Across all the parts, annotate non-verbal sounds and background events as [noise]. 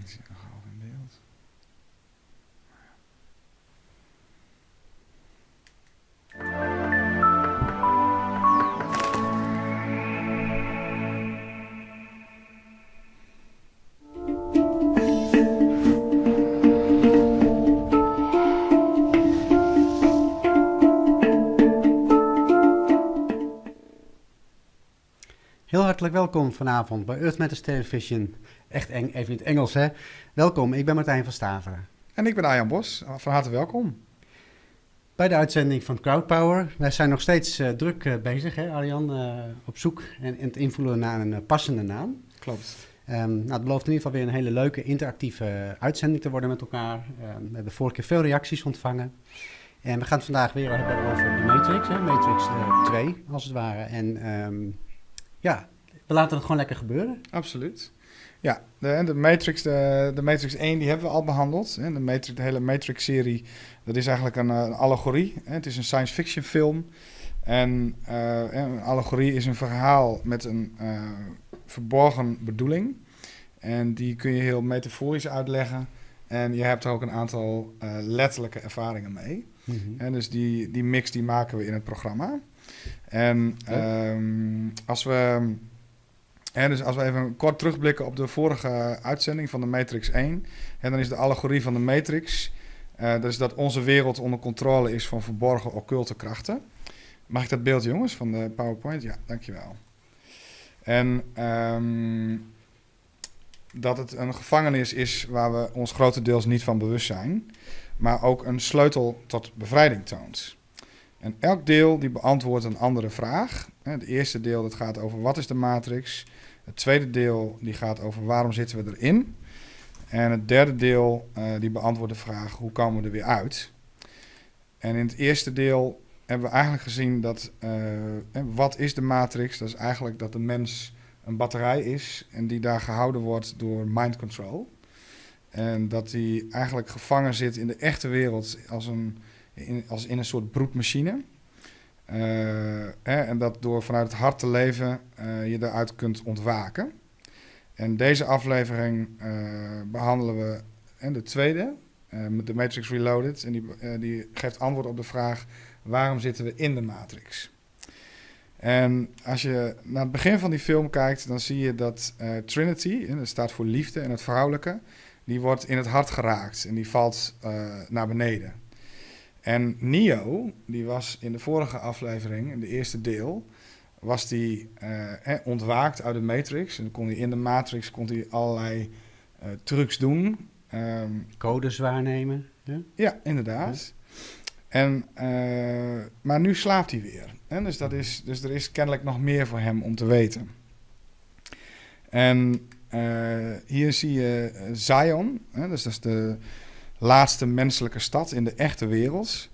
Ik zie nog beeld. Heel hartelijk welkom vanavond bij Earth Matters Television. Echt eng, even in het Engels hè. Welkom, ik ben Martijn van Staveren. En ik ben Arjan Bos. Van harte welkom. Bij de uitzending van Crowdpower. Wij zijn nog steeds eh, druk eh, bezig hè Arjan, eh, op zoek en, en het invullen naar een passende naam. Klopt. Ehm, nou, het belooft in ieder geval weer een hele leuke interactieve uitzending te worden met elkaar. Ehm, we hebben vorige keer veel reacties ontvangen. En we gaan het vandaag weer hebben over de Matrix, hè? Matrix eh, 2 als het ware. En ehm, ja, we laten het gewoon lekker gebeuren. Absoluut. Ja, de, de, Matrix, de, de Matrix 1 die hebben we al behandeld. De, Matrix, de hele Matrix-serie, dat is eigenlijk een, eh, een allegorie. Het is een science fiction film. En eh, een allegorie is een verhaal met een eh, verborgen bedoeling. En die kun je heel metaforisch uitleggen. En je hebt er ook een aantal letterlijke ervaringen mee. En dus die, die mix die maken we in het programma. En ehm, als we... hè, dus als we even kort terugblikken op de vorige uitzending van de Matrix 1... En dan is de allegorie van de Matrix... dat is dat onze wereld onder controle is van verborgen occulte krachten. Mag ik dat beeld, jongens, van de PowerPoint? Ja, dankjewel. En ehm, dat het een gevangenis is waar we ons grotendeels niet van bewust zijn, maar ook een sleutel tot bevrijding toont. En elk deel die beantwoordt een andere vraag. Het eerste deel dat gaat over wat is de matrix. Het tweede deel die gaat over waarom zitten we erin. En het derde deel eh, die beantwoordt de vraag hoe komen we er weer uit. En in het eerste deel hebben we eigenlijk gezien dat eh, wat is de matrix? Dat is eigenlijk dat de mens een batterij is en die daar gehouden wordt door mind control. En dat die eigenlijk gevangen zit in de echte wereld als, een, in, als in een soort broedmachine. Eh, hè, en dat door vanuit het hart te leven eh, je daaruit kunt ontwaken. En deze aflevering eh, behandelen we en de tweede, eh, met de Matrix Reloaded. En die, eh, die geeft antwoord op de vraag: waarom zitten we in de Matrix? En als je naar het begin van die film kijkt, dan zie je dat eh, Trinity, en dat staat voor liefde en het vrouwelijke, die wordt in het hart geraakt en die valt eh, naar beneden. En Neo, die was in de vorige aflevering, in de eerste deel, was die eh, eh, ontwaakt uit de Matrix. En dan kon hij in de Matrix kon hij allerlei eh, trucs doen. Ehm, Codes waarnemen. Ja? ja, inderdaad. En, eh, maar nu slaapt hij weer. Hè? Dus, dat is, dus er is kennelijk nog meer voor hem om te weten. En hier zie je Zion. Hè? Dus dat is de laatste menselijke stad in de echte wereld.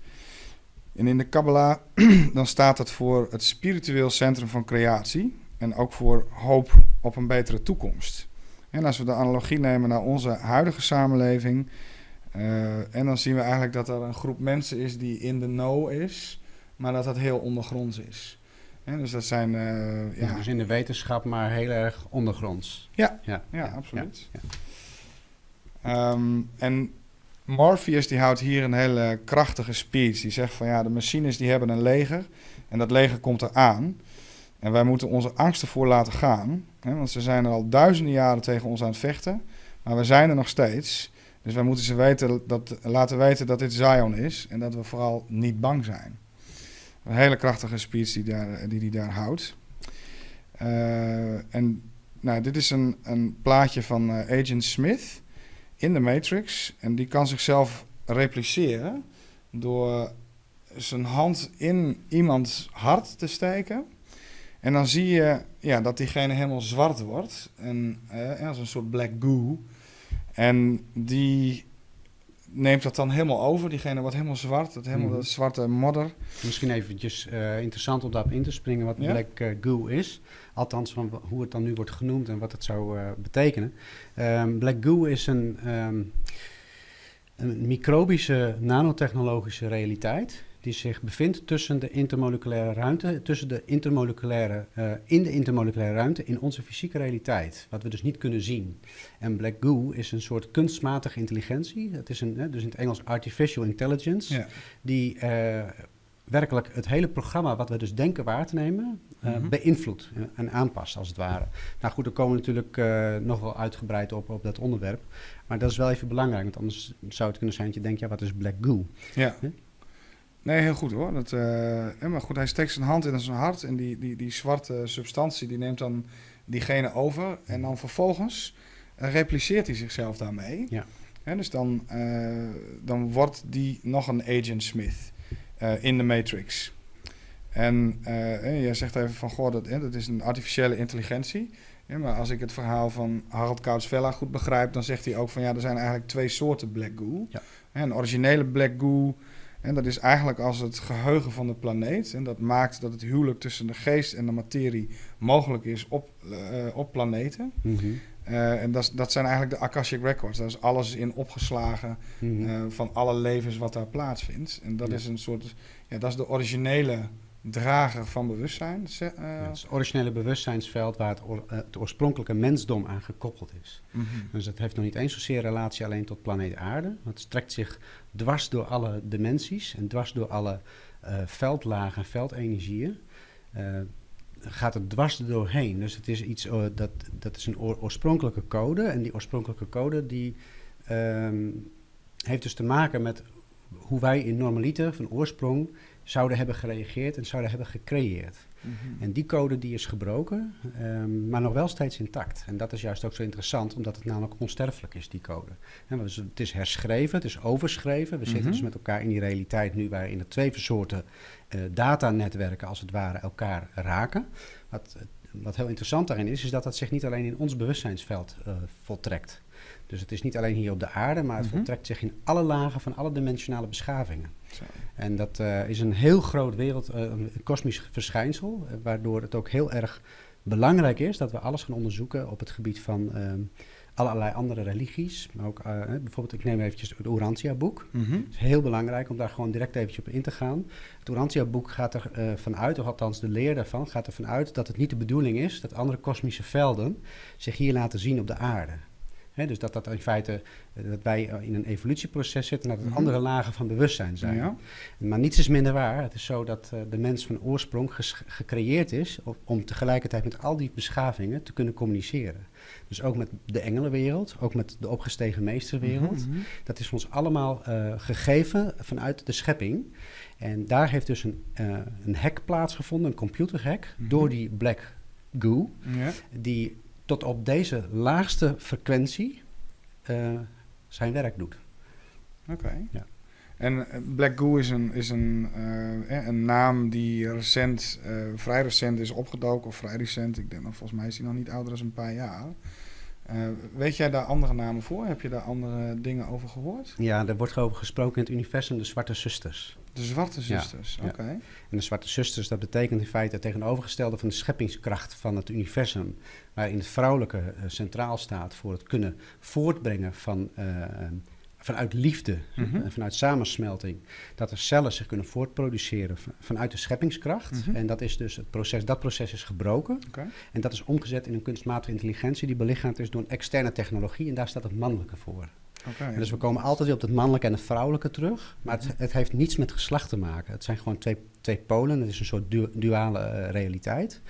En in de Kabbalah [clears throat] dan staat het voor het spiritueel centrum van creatie. En ook voor hoop op een betere toekomst. En als we de analogie nemen naar onze huidige samenleving... Uh, en dan zien we eigenlijk dat er een groep mensen is die in de know is, maar dat dat heel ondergronds is. Dus dat zijn, uh, Ja. ja, Dus in de wetenschap, maar heel erg ondergronds. Ja, ja, ja, absoluut. ja. Ehm, en Morpheus die houdt hier een hele krachtige speech. Die zegt van ja, de machines die hebben een leger en dat leger komt eraan. En wij moeten onze angsten voor laten gaan. Hè, want ze zijn er al duizenden jaren tegen ons aan het vechten, maar we zijn er nog steeds. Dus wij moeten ze weten dat, laten weten dat dit Zion is en dat we vooral niet bang zijn. Een hele krachtige speech die daar, die, die daar houdt. Uh, en nou, dit is een, een plaatje van uh, Agent Smith in de Matrix. En die kan zichzelf repliceren door zijn hand in iemands hart te steken. En dan zie je ja, dat diegene helemaal zwart wordt. En uh, als een soort black goo. En die neemt dat dan helemaal over. Diegene wordt helemaal zwart, dat, helemaal, Mhm. dat zwarte modder. Misschien eventjes eh, interessant om daarop in te springen wat Ja. black eh, goo is. Althans, van hoe het dan nu wordt genoemd en wat het zou eh, betekenen. Ehm, black goo is een, ehm, een microbische nanotechnologische realiteit die zich bevindt tussen de intermoleculaire ruimte, tussen de intermoleculaire, uh, in de intermoleculaire ruimte in onze fysieke realiteit, wat we dus niet kunnen zien. En black goo is een soort kunstmatige intelligentie, het is een, dus in het Engels artificial intelligence, ja. die uh, werkelijk het hele programma wat we dus denken waar te nemen, uh, beïnvloedt en aanpast als het ware. Nou goed, daar komen we natuurlijk uh, nog wel uitgebreid op, op dat onderwerp. Maar dat is wel even belangrijk, want anders zou het kunnen zijn dat je denkt, ja, wat is black goo? Ja. Nee, heel goed hoor. Dat, uh, maar goed, hij steekt zijn hand in zijn hart en die, die, die zwarte substantie die neemt dan diegene over. En dan vervolgens repliceert hij zichzelf daarmee. Ja. dus dan, dan wordt die nog een Agent Smith. Eh, in de Matrix. En jij zegt even van, goh, dat, dat is een artificiële intelligentie. maar als ik het verhaal van Harald Koutsvella goed begrijp, dan zegt hij ook van, ja, er zijn eigenlijk twee soorten black goo. Ja. Een originele black goo, en dat is eigenlijk als het geheugen van de planeet. En dat maakt dat het huwelijk tussen de geest en de materie mogelijk is op, uh, op planeten. Mm uh, en dat, dat zijn eigenlijk de Akashic Records. Daar is alles in opgeslagen mm -hmm. uh, van alle levens wat daar plaatsvindt. En dat ja. is een soort, ja, dat is de originele drager van bewustzijn. Uh, ja, het, het originele bewustzijnsveld waar het, or, het, oorspronkelijke mensdom aan gekoppeld is. Mm -hmm. Dus dat heeft nog niet eens zozeer relatie alleen tot planeet aarde. Het strekt zich dwars door alle dimensies en dwars door alle veldlagen en veldenergieën gaat het dwars doorheen. Dus het is iets, uh, dat, dat is een oor, oorspronkelijke code. En die oorspronkelijke code die, um, heeft dus te maken met hoe wij in normaliter van oorsprong zouden hebben gereageerd en zouden hebben gecreëerd. Mm -hmm. En die code die is gebroken, um, maar nog wel steeds intact. En dat is juist ook zo interessant, omdat het namelijk onsterfelijk is, die code. En dus het is herschreven, het is overschreven. We mm -hmm. zitten dus met elkaar in die realiteit nu waarin de twee soorten uh, datanetwerken als het ware elkaar raken. Wat, wat heel interessant daarin is, is dat dat zich niet alleen in ons bewustzijnsveld uh, voltrekt. Dus het is niet alleen hier op de aarde, maar het mm -hmm. voltrekt zich in alle lagen van alle dimensionale beschavingen. Zo. En dat uh, is een heel groot wereld, uh, een kosmisch verschijnsel, uh, waardoor het ook heel erg belangrijk is dat we alles gaan onderzoeken op het gebied van um, allerlei andere religies. Maar ook bijvoorbeeld, ik neem eventjes het Urantia-boek. Mm -hmm. Het is heel belangrijk om daar gewoon direct eventjes op in te gaan. Het Urantia-boek gaat er vanuit, of althans de leer daarvan, gaat er vanuit dat het niet de bedoeling is dat andere kosmische velden zich hier laten zien op de aarde. He, dus dat dat in feite dat wij in een evolutieproces zitten en dat het mm -hmm. andere lagen van bewustzijn zijn. Ja. Maar niets is minder waar. Het is zo dat uh, de mens van oorsprong gecreëerd is om, om tegelijkertijd met al die beschavingen te kunnen communiceren. Dus ook met de engelenwereld, ook met de opgestegen meesterwereld. Mm -hmm. Dat is ons allemaal uh, gegeven vanuit de schepping. En daar heeft dus een, uh, een hack plaatsgevonden, een computerhack, mm -hmm. door die black goo, ja. die tot op deze laagste frequentie uh, zijn werk doet. Oké. Okay. Ja. En Black Goo is een, is een, uh, een naam die recent, uh, vrij recent is opgedoken, of vrij recent. Ik denk, volgens mij is hij nog niet ouder dan een paar jaar. Uh, weet jij daar andere namen voor? Heb je daar andere dingen over gehoord? Ja, er wordt over gesproken in het universum de Zwarte Zusters. De Zwarte Zusters, ja, oké. Okay. Ja. En de Zwarte Zusters, dat betekent in feite het tegenovergestelde van de scheppingskracht van het universum. Waarin het vrouwelijke uh, centraal staat voor het kunnen voortbrengen van... Vanuit liefde, mm -hmm. vanuit samensmelting, dat er cellen zich kunnen voortproduceren vanuit de scheppingskracht. Mm -hmm. En dat is dus het proces, dat proces is gebroken. Okay. En dat is omgezet in een kunstmatige intelligentie die belichaamd is door een externe technologie. En daar staat het mannelijke voor. Okay. Dus we komen altijd weer op het mannelijke en het vrouwelijke terug. Maar het, het, heeft niets met geslacht te maken. Het zijn gewoon twee, twee polen. Het is een soort du duale uh, realiteit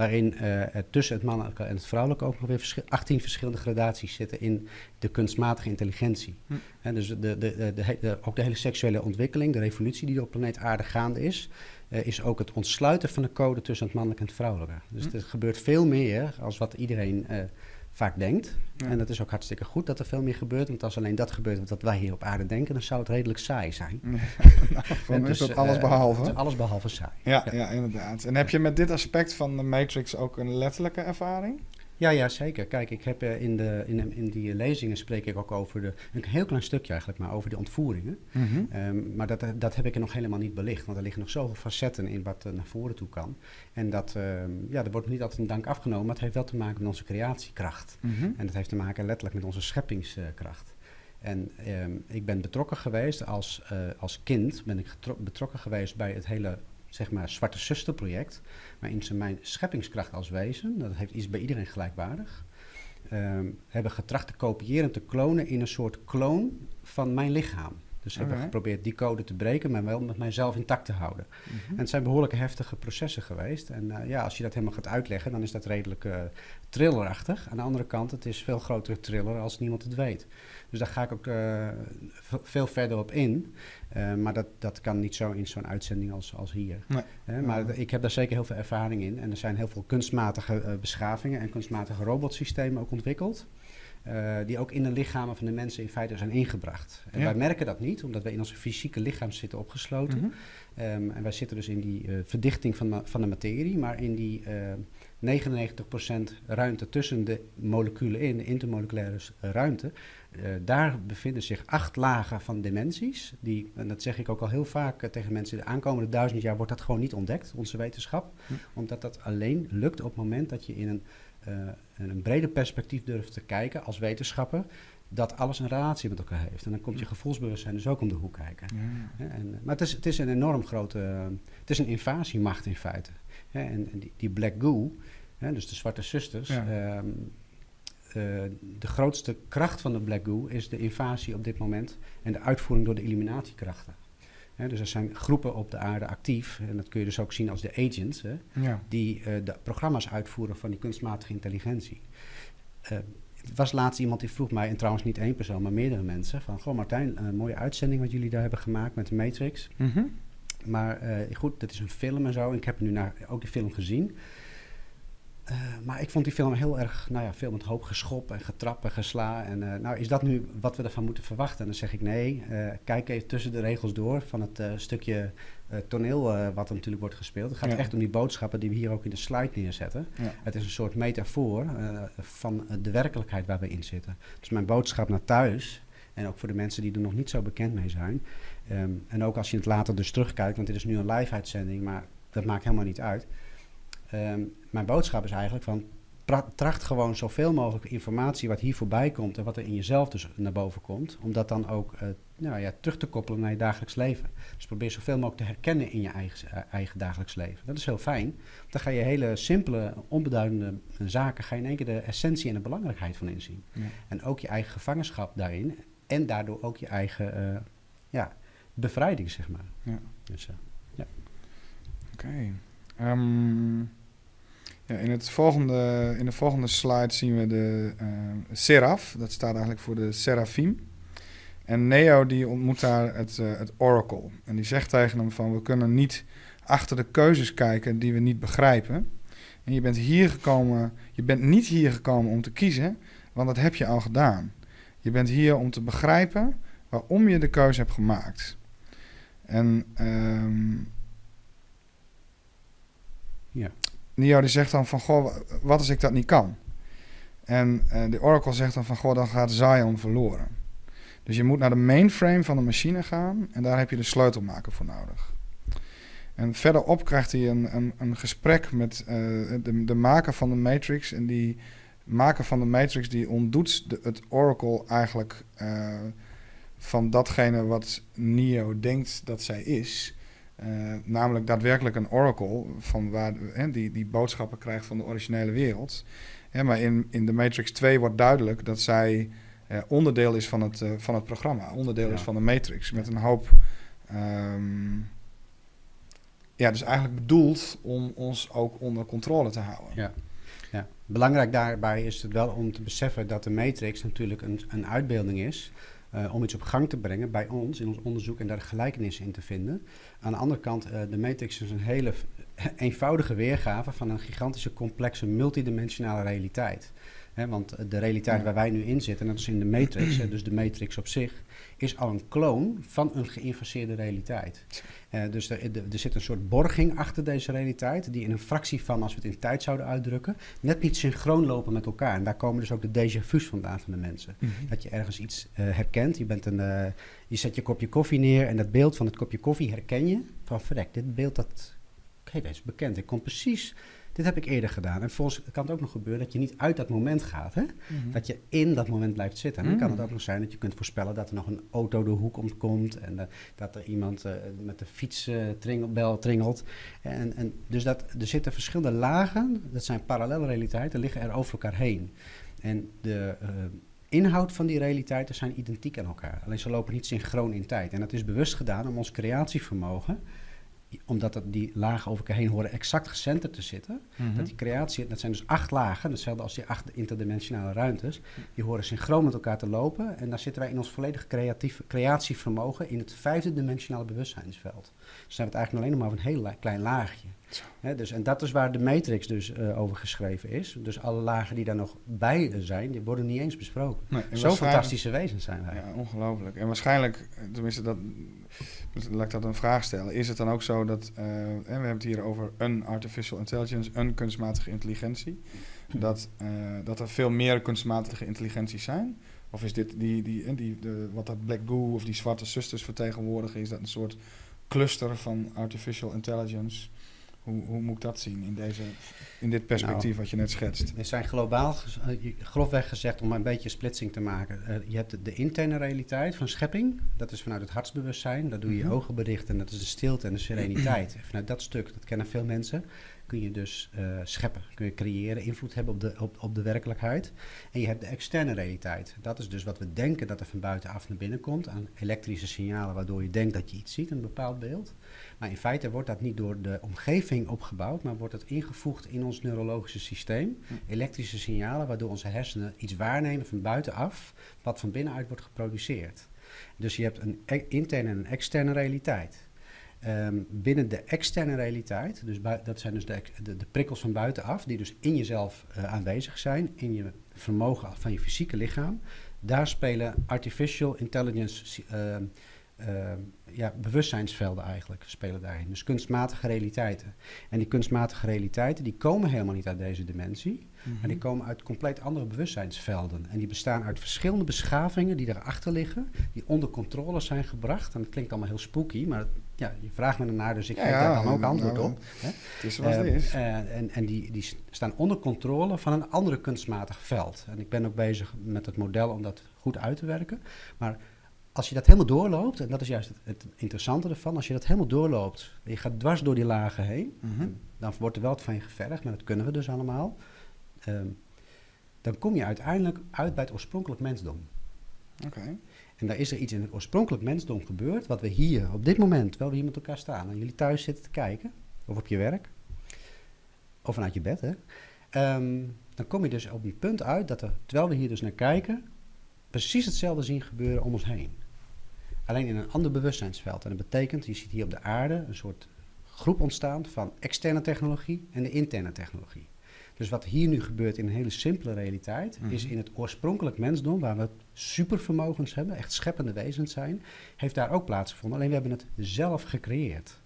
waarin uh, tussen het mannelijke en het vrouwelijke ook nog weer verschil 18 verschillende gradaties zitten in de kunstmatige intelligentie. Hm. En dus de, de, de, de, ook de hele seksuele ontwikkeling, de revolutie die op planeet Aarde gaande is, uh, is ook het ontsluiten van de code tussen het mannelijke en het vrouwelijke. Dus hm. er gebeurt veel meer als wat iedereen uh, vaak denkt. Ja. En dat is ook hartstikke goed dat er veel meer gebeurt. Want als alleen dat gebeurt wat wij hier op aarde denken, dan zou het redelijk saai zijn. Ja, [laughs] [laughs] nou, dus, is dat alles behalve? Uh, alles behalve saai. Ja, ja, ja, inderdaad. En heb je met dit aspect van de Matrix ook een letterlijke ervaring? Ja, ja, zeker. Kijk, ik heb uh, in, de, in, in die lezingen spreek ik ook over de, een heel klein stukje eigenlijk, maar over de ontvoeringen. Mm -hmm. um, maar dat, dat heb ik er nog helemaal niet belicht, want er liggen nog zoveel facetten in wat uh, naar voren toe kan. En dat, um, ja, er wordt niet altijd een dank afgenomen, maar het heeft wel te maken met onze creatiekracht. Mm -hmm. En dat heeft te maken letterlijk met onze scheppingskracht. En ehm, ik ben betrokken geweest als, eh, als kind, ben ik betrokken geweest bij het hele zeg maar, Zwarte Zuster project. Waarin ze mijn scheppingskracht als wezen, dat heeft iets bij iedereen gelijkwaardig, ehm, hebben getracht te kopiëren en te klonen in een soort kloon van mijn lichaam. Dus hebben okay. geprobeerd die code te breken, maar wel met mijzelf intact te houden. Mhm. En het zijn behoorlijke heftige processen geweest. En uh, ja, als je dat helemaal gaat uitleggen, dan is dat redelijk uh, thrillerachtig. Aan de andere kant, het is veel grotere thriller als niemand het weet. Dus daar ga ik ook uh, veel verder op in. maar dat, dat kan niet zo in zo'n uitzending als, als hier. Nee. maar ik heb daar zeker heel veel ervaring in. En er zijn heel veel kunstmatige beschavingen en kunstmatige robotsystemen ook ontwikkeld. Uh, die ook in de lichamen van de mensen in feite zijn ingebracht. En wij merken dat niet, omdat wij in onze fysieke lichaam zitten opgesloten. Mm um, en wij zitten dus in die uh, verdichting van, van de materie, maar in die uh, 99% ruimte tussen de moleculen in, de intermoleculaire ruimte, daar bevinden zich acht lagen van dimensies. Die, en dat zeg ik ook al heel vaak tegen mensen, de aankomende duizend jaar wordt dat gewoon niet ontdekt, onze wetenschap. Omdat dat alleen lukt op het moment dat je in een een breder perspectief durft te kijken als wetenschapper, dat alles een relatie met elkaar heeft. En dan komt je gevoelsbewustzijn dus ook om de hoek kijken. Ja. En, maar het is, het is een enorm grote, het is een invasiemacht in feite. En, die, die, Black Goo, dus de Zwarte Zusters, ja. um, uh, de grootste kracht van de Black Goo is de invasie op dit moment en de uitvoering door de Dus er zijn groepen op de aarde actief, en dat kun je dus ook zien als de agents, ja. die uh, de programma's uitvoeren van die kunstmatige intelligentie. Uh, het was laatst iemand die vroeg mij, en trouwens niet één persoon, maar meerdere mensen, van, goh Martijn, een mooie uitzending wat jullie daar hebben gemaakt met de Matrix. Mm -hmm. Maar uh, goed, dat is een film en zo, en ik heb nu naar, ook die film gezien. Uh, maar ik vond die film heel erg, nou ja, veel met hoop geschop en getrap en gesla. En uh, nou, is dat nu wat we ervan moeten verwachten? En dan zeg ik nee, uh, kijk even tussen de regels door van het stukje toneel wat er natuurlijk wordt gespeeld. Het gaat ja. echt om die boodschappen die we hier ook in de slide neerzetten. Ja. Het is een soort metafoor van de werkelijkheid waar we in zitten. Dus mijn boodschap naar thuis, en ook voor de mensen die er nog niet zo bekend mee zijn. Um, en ook als je het later dus terugkijkt, want dit is nu een live uitzending, maar dat maakt helemaal niet uit. Um, mijn boodschap is eigenlijk van tracht gewoon zoveel mogelijk informatie wat hier voorbij komt en wat er in jezelf dus naar boven komt, om dat dan ook uh, nou ja, terug te koppelen naar je dagelijks leven. Dus probeer zoveel mogelijk te herkennen in je eigen, uh, eigen dagelijks leven. Dat is heel fijn. Dan ga je hele simpele, onbeduidende zaken, ga je in één keer de essentie en de belangrijkheid van inzien. Ja. En ook je eigen gevangenschap daarin en daardoor ook je eigen uh, ja, bevrijding, zeg maar. Ja. Dus, ja. Oké. Okay. Um ja, in, het volgende, in de volgende slide zien we de uh, Seraph. Dat staat eigenlijk voor de Seraphim. En Neo die ontmoet daar het, uh, het Oracle. En die zegt tegen hem van... we kunnen niet achter de keuzes kijken die we niet begrijpen. En je bent hier gekomen... je bent niet hier gekomen om te kiezen... want dat heb je al gedaan. Je bent hier om te begrijpen... waarom je de keuze hebt gemaakt. En... Um, ja. Neo die zegt dan van, goh, wat als ik dat niet kan? En uh, de Oracle zegt dan van, goh, dan gaat Zion verloren. Dus je moet naar de mainframe van de machine gaan en daar heb je de sleutelmaker voor nodig. En verderop krijgt hij een, een, een gesprek met uh, de, de maker van de Matrix. En die maker van de Matrix die ontdoet het Oracle eigenlijk uh, van datgene wat Neo denkt dat zij is. Uh, namelijk daadwerkelijk een oracle van waar, hè, die, die boodschappen krijgt van de originele wereld. Maar in, in de Matrix 2 wordt duidelijk dat zij uh, onderdeel is van het, uh, van het programma, onderdeel ja. is van de Matrix. Met een hoop. Um, ja, dus eigenlijk bedoeld om ons ook onder controle te houden. Ja. Ja. Belangrijk daarbij is het wel om te beseffen dat de Matrix natuurlijk een, een uitbeelding is uh, om iets op gang te brengen bij ons in ons onderzoek en daar gelijkenissen in te vinden. Aan de andere kant, uh, de Matrix is een hele [laughs] eenvoudige weergave van een gigantische, complexe, multidimensionale realiteit. He, want de realiteit waar wij nu in zitten, dat is in de Matrix, dus de Matrix op zich, is al een kloon van een geïnfaseerde realiteit. Uh, dus er, er, zit een soort borging achter deze realiteit, die in een fractie van, als we het in tijd zouden uitdrukken, net niet synchroon lopen met elkaar. En daar komen dus ook de déjà vu's vandaan van de mensen. Mm -hmm. Dat je ergens iets uh, herkent, je, bent een, uh, je zet je kopje koffie neer en dat beeld van het kopje koffie herken je. Van verrek, dit beeld dat, oké, dat is bekend. Ik kom precies dit heb ik eerder gedaan. En volgens kan het ook nog gebeuren dat je niet uit dat moment gaat. Hè? Mhm. Dat je in dat moment blijft zitten. En dan kan het ook nog zijn dat je kunt voorspellen dat er nog een auto de hoek omkomt. En eh, dat er iemand eh, met de fiets eh, tringelt, bel tringelt. En, en dus dat, er zitten verschillende lagen, dat zijn parallele realiteiten, liggen er over elkaar heen. En de inhoud van die realiteiten zijn identiek aan elkaar. Alleen ze lopen niet synchroon in tijd. En dat is bewust gedaan om ons creatievermogen, omdat dat die lagen over elkaar heen horen exact gecenterd te zitten, Mhm. dat die creatie, dat zijn dus acht lagen, hetzelfde als die acht interdimensionale ruimtes, die horen synchroon met elkaar te lopen. En daar zitten wij in ons volledige creatief, creatievermogen in het vijfde dimensionale bewustzijnsveld. Dus zijn we het eigenlijk alleen nog maar over een heel klein laagje. Dus, en dat is waar de matrix dus eh, over geschreven is. Dus alle lagen die daar nog bij zijn, die worden niet eens besproken. Nee, en Zo fantastische wezens zijn wij. Ja, ongelooflijk. En waarschijnlijk, eh, tenminste, dat, laat ik dat een vraag stellen. Is het dan ook zo dat, eh, hè, we hebben het hier over een artificial intelligence, een kunstmatige intelligentie, dat, eh, dat er veel meer kunstmatige intelligenties zijn? Of is dit die, die, eh, die de, wat dat Black Goo of die zwarte zusters vertegenwoordigen, is dat een soort cluster van artificial intelligence? Hoe, hoe moet ik dat zien in, deze, in dit perspectief Nou, wat je net schetst? We zijn globaal, eh, grofweg gezegd, om een beetje splitsing te maken. Eh, je hebt de, interne realiteit van schepping, dat is vanuit het hartsbewustzijn. Daar doe je je Mhm. ogen berichten, dat is de stilte en de sereniteit. [clears throat] vanuit dat stuk, dat kennen veel mensen, kun je dus eh, scheppen, kun je creëren, invloed hebben op de, op, op de werkelijkheid. En je hebt de externe realiteit. Dat is dus wat we denken dat er van buitenaf naar binnen komt, aan elektrische signalen, waardoor je denkt dat je iets ziet, een bepaald beeld. Maar in feite wordt dat niet door de omgeving opgebouwd, maar wordt het ingevoegd in ons neurologische systeem. Hm. Elektrische signalen waardoor onze hersenen iets waarnemen van buitenaf, wat van binnenuit wordt geproduceerd. Dus je hebt een e- interne en een externe realiteit. Ehm, binnen de externe realiteit, dus dat zijn dus de, de, de prikkels van buitenaf, die dus in jezelf eh, aanwezig zijn, in je vermogen van je fysieke lichaam, daar spelen artificial intelligence ehm, ja, bewustzijnsvelden eigenlijk spelen daarin. Dus kunstmatige realiteiten. En die kunstmatige realiteiten die komen helemaal niet uit deze dimensie, maar die komen uit compleet andere bewustzijnsvelden. En die bestaan uit verschillende beschavingen die daarachter liggen, die onder controle zijn gebracht. En dat klinkt allemaal heel spooky, maar ja, je vraagt me ernaar, dus ik Ja, geef ja, daar dan ook nou, antwoord nou, op. Hè? Het is zoals het Ehm, is. eh, en en die, die staan onder controle van een andere kunstmatig veld. En ik ben ook bezig met het model om dat goed uit te werken. Maar als je dat helemaal doorloopt, en dat is juist het, het interessante ervan, als je dat helemaal doorloopt, en je gaat dwars door die lagen heen, Mhm. dan wordt er wel wat van je gevergd, maar dat kunnen we dus allemaal. Ehm, dan kom je uiteindelijk uit bij het oorspronkelijk mensdom. Oké. En daar is er iets in het oorspronkelijk mensdom gebeurd, wat we hier op dit moment, terwijl we hier met elkaar staan en jullie thuis zitten te kijken, of op je werk, of vanuit je bed, hè, Ehm, dan kom je dus op een punt uit dat er, terwijl we hier dus naar kijken, precies hetzelfde zien gebeuren om ons heen. Alleen in een ander bewustzijnsveld. En dat betekent, je ziet hier op de aarde een soort groep ontstaan van externe technologie en de interne technologie. Dus wat hier nu gebeurt in een hele simpele realiteit, is Mhm. in het oorspronkelijk mensdom, waar we supervermogens hebben, echt scheppende wezens zijn, heeft daar ook plaatsgevonden. Alleen we hebben het zelf gecreëerd.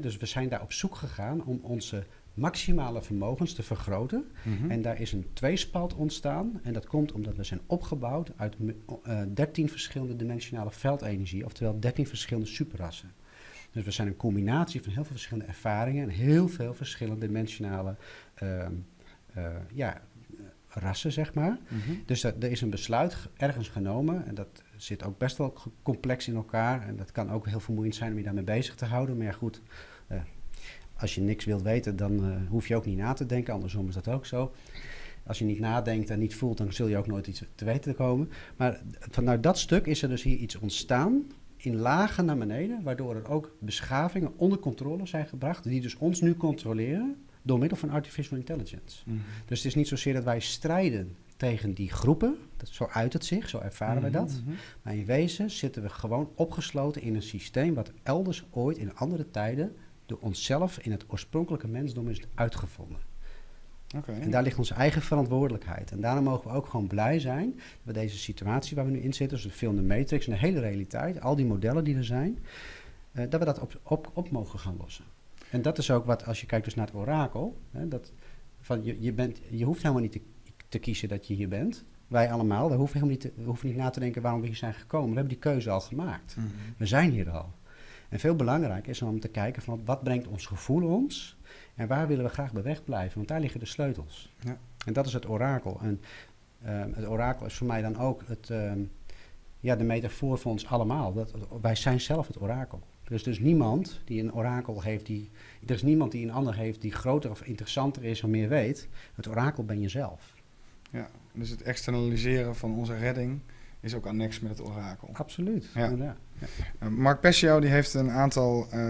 Dus we zijn daar op zoek gegaan om onze maximale vermogens te vergroten. Mhm. En daar is een tweespalt ontstaan. En dat komt omdat we zijn opgebouwd uit me- eh 13 verschillende dimensionale veldenergie, oftewel 13 verschillende superrassen. Dus we zijn een combinatie van heel veel verschillende ervaringen en heel veel verschillende dimensionale ehm, eh, ja, rassen, zeg maar. Mhm. Dus dat, er is een besluit ge- ergens genomen en dat zit ook best wel complex in elkaar. En dat kan ook heel vermoeiend zijn om je daarmee bezig te houden. Maar ja, goed, eh, als je niks wilt weten, dan eh, hoef je ook niet na te denken. Andersom is dat ook zo. Als je niet nadenkt en niet voelt, dan zul je ook nooit iets te weten komen. Maar vanuit dat stuk is er dus hier iets ontstaan in lagen naar beneden, waardoor er ook beschavingen onder controle zijn gebracht, die dus ons nu controleren door middel van artificial intelligence. Mhm. Dus het is niet zozeer dat wij strijden tegen die groepen, dat, zo uit het zich, zo ervaren wij dat. Mhm. Maar in wezen zitten we gewoon opgesloten in een systeem wat elders ooit in andere tijden door onszelf in het oorspronkelijke mensdom is uitgevonden. En daar ligt onze eigen verantwoordelijkheid. En daarom mogen we ook gewoon blij zijn dat we deze situatie waar we nu in zitten, dus de film de Matrix en de hele realiteit, al die modellen die er zijn, eh, dat we dat op, op, op mogen gaan lossen. En dat is ook wat, als je kijkt dus naar het orakel, hè, dat van je, je, bent, je hoeft helemaal niet te, te kiezen dat je hier bent. Wij allemaal, we hoeven, helemaal niet te, we hoeven niet na te denken waarom we hier zijn gekomen. We hebben die keuze al gemaakt. Mhm. We zijn hier al. En veel belangrijker is om te kijken van wat brengt ons gevoel ons en waar willen we graag bij weg blijven, want daar liggen de sleutels. Ja. En dat is het orakel. En ehm, het orakel is voor mij dan ook het, ehm, ja, de metafoor voor ons allemaal. Dat, wij zijn zelf het orakel. Er is dus niemand die een orakel heeft, die, er is niemand die een ander heeft die groter of interessanter is of meer weet. Het orakel ben je zelf. Ja, dus het externaliseren van onze redding is ook annex met het orakel. Absoluut. Ja. Ja. Uh, Mark Pescio die heeft een aantal eh,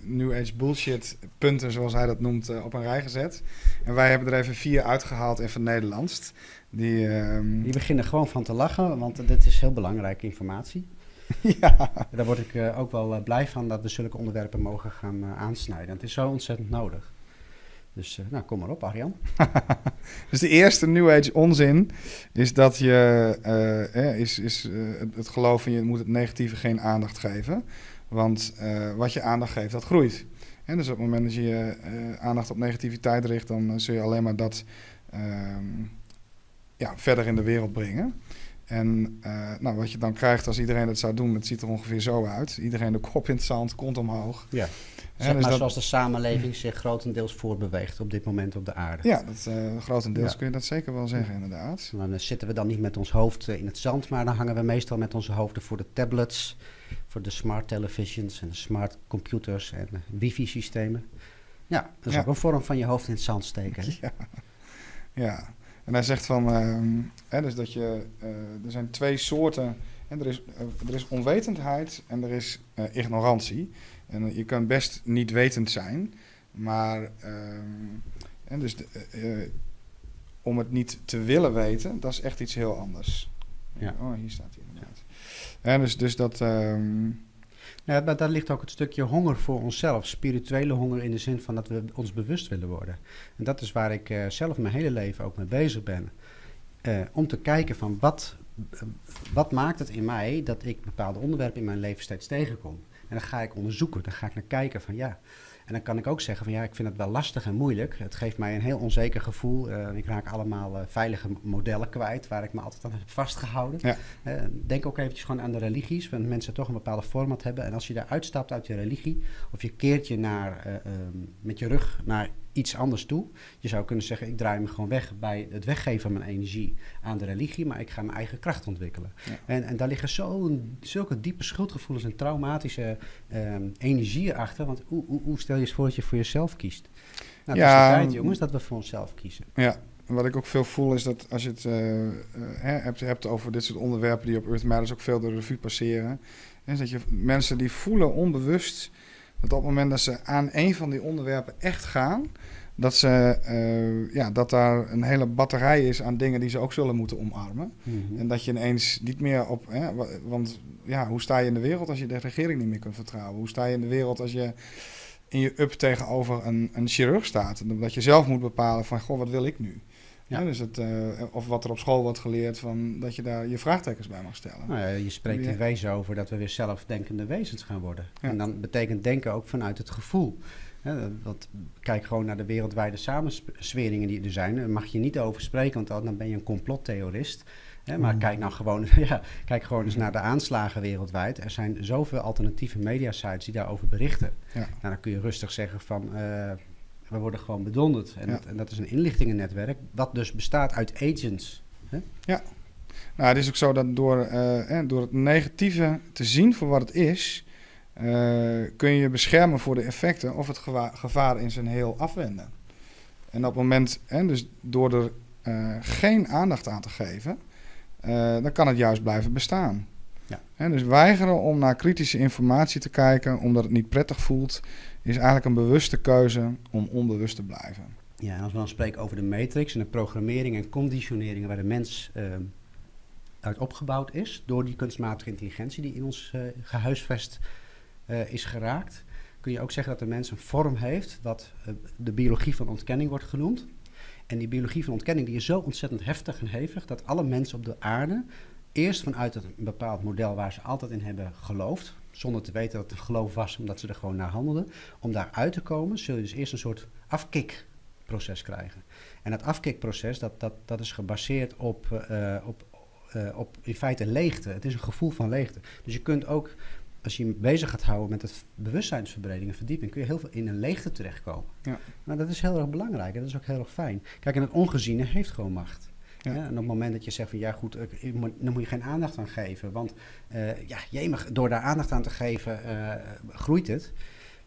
New Age bullshit punten, zoals hij dat noemt, eh, op een rij gezet. En wij hebben er even vier uitgehaald en Nederlands. Die, ehm, Die beginnen gewoon van te lachen, want dit is heel belangrijke informatie. [laughs] ja, Daar word ik eh, ook wel eh, blij van dat we zulke onderwerpen mogen gaan eh, aansnijden. Het is zo ontzettend nodig. Dus eh, nou, kom maar op, Arjan. [laughs] dus de eerste New Age onzin is dat je eh, eh, is, is, eh, het, geloof in je moet het negatieve geen aandacht geven. Want wat je aandacht geeft, dat groeit. En dus op het moment dat je je aandacht op negativiteit richt, dan zul je alleen maar dat ehm, ja, verder in de wereld brengen. En nou, wat je dan krijgt als iedereen dat zou doen, het ziet er ongeveer zo uit. Iedereen de kop in het zand, kont omhoog. Ja. Zeg dus maar dat- zoals de samenleving zich grotendeels voortbeweegt op dit moment op de aarde. Ja, dat, eh, grotendeels Ja. kun je dat zeker wel zeggen, inderdaad. Dan eh, zitten we dan niet met ons hoofd eh, in het zand, maar dan hangen we meestal met onze hoofden voor de tablets, voor de smart televisions en de smart computers en wifi-systemen. Ja, dat is Ja. ook een vorm van je hoofd in het zand steken. Ja. ja, en hij zegt van, ehm, hè, dus dat je, er zijn twee soorten, en er, is, er is onwetendheid en er is ignorantie. En je kan best niet wetend zijn, maar ehm, en dus de, eh, eh, om het niet te willen weten, dat is echt iets heel anders. Ja. Oh, hier staat hij inderdaad. En dus, dus dat, Ja, maar daar ligt ook het stukje honger voor onszelf. Spirituele honger in de zin van dat we ons bewust willen worden. En dat is waar ik eh, zelf mijn hele leven ook mee bezig ben. Om te kijken van wat, wat maakt het in mij dat ik bepaalde onderwerpen in mijn leven steeds tegenkom. En dan ga ik onderzoeken, dan ga ik naar kijken van ja. En dan kan ik ook zeggen van ja, ik vind het wel lastig en moeilijk. Het geeft mij een heel onzeker gevoel. Eh, ik raak allemaal eh, veilige modellen kwijt waar ik me altijd aan heb vastgehouden. Ja. Eh, denk ook eventjes gewoon aan de religies, want mensen toch een bepaalde format hebben. En als je daar uitstapt uit je religie, of je keert je naar, eh, ehm, met je rug naar iets anders toe. Je zou kunnen zeggen, ik draai me gewoon weg bij het weggeven van mijn energie aan de religie, maar ik ga mijn eigen kracht ontwikkelen. Ja. En, en daar liggen zo'n, zulke diepe schuldgevoelens en traumatische ehm energieën achter. Want hoe, hoe, hoe stel je eens voor dat je voor jezelf kiest? Nou, het Ja, is de tijd, jongens, dat we voor onszelf kiezen. Ja, wat ik ook veel voel is dat als je het eh, eh, hebt, hebt over dit soort onderwerpen die op Earth Matters ook veel door de revue passeren, is dat je mensen die voelen onbewust dat op het moment dat ze aan een van die onderwerpen echt gaan, dat, ze, eh, ja, dat daar een hele batterij is aan dingen die ze ook zullen moeten omarmen. Mhm. En dat je ineens niet meer op. Hè, wa- want ja, hoe sta je in de wereld als je de regering niet meer kunt vertrouwen? Hoe sta je in de wereld als je in je up tegenover een, een chirurg staat? En dat je zelf moet bepalen van, goh, wat wil ik nu? Ja. Dus het, eh, of wat er op school wordt geleerd, van, dat je daar je vraagtekens bij mag stellen. Nou ja, je spreekt in wezen over dat we weer zelfdenkende wezens gaan worden. En dan betekent denken ook vanuit het gevoel. Hè, dat, kijk gewoon naar de wereldwijde samensweringen die er zijn. Daar mag je niet over spreken, want dan ben je een complottheorist. Hè, maar Mm. kijk nou gewoon, [laughs] ja, kijk gewoon eens naar de aanslagen wereldwijd. Er zijn zoveel alternatieve mediasites die daarover berichten. Ja. Nou, dan kun je rustig zeggen van... eh, we worden gewoon bedonderd. En, Ja. dat, en dat is een inlichtingennetwerk, wat dus bestaat uit agents. Nou, het is ook zo dat door, eh, hè, door het negatieve te zien voor wat het is, eh, kun je je beschermen voor de effecten of het gevaar in zijn heel afwenden. En op het moment, hè, dus door er eh, geen aandacht aan te geven, dan kan het juist blijven bestaan. Ja. Hè, dus weigeren om naar kritische informatie te kijken omdat het niet prettig voelt, is eigenlijk een bewuste keuze om onbewust te blijven. Ja, en als we dan spreken over de matrix en de programmering en conditioneringen waar de mens ehm, uit opgebouwd is, door die kunstmatige intelligentie die in ons eh, gehuisvest eh, is geraakt, kun je ook zeggen dat de mens een vorm heeft wat eh, de biologie van ontkenning wordt genoemd. En die biologie van ontkenning die is zo ontzettend heftig en hevig dat alle mensen op de aarde eerst vanuit een bepaald model waar ze altijd in hebben geloofd, zonder te weten dat het geloof was, omdat ze er gewoon naar handelden, om daaruit te komen, zul je dus eerst een soort afkikproces krijgen. En dat afkikproces, dat, dat, dat is gebaseerd op, eh, op, eh, op in feite leegte. Het is een gevoel van leegte. Dus je kunt ook als je je bezig gaat houden met het bewustzijnsverbreding en verdieping, kun je heel veel in een leegte terechtkomen. Ja. Maar dat is heel erg belangrijk en dat is ook heel erg fijn. Kijk, en het ongeziene heeft gewoon macht. Ja. En op het moment dat je zegt van ja goed, dan moet je geen aandacht aan geven. Want eh ja, jemig, door daar aandacht aan te geven, eh, groeit het.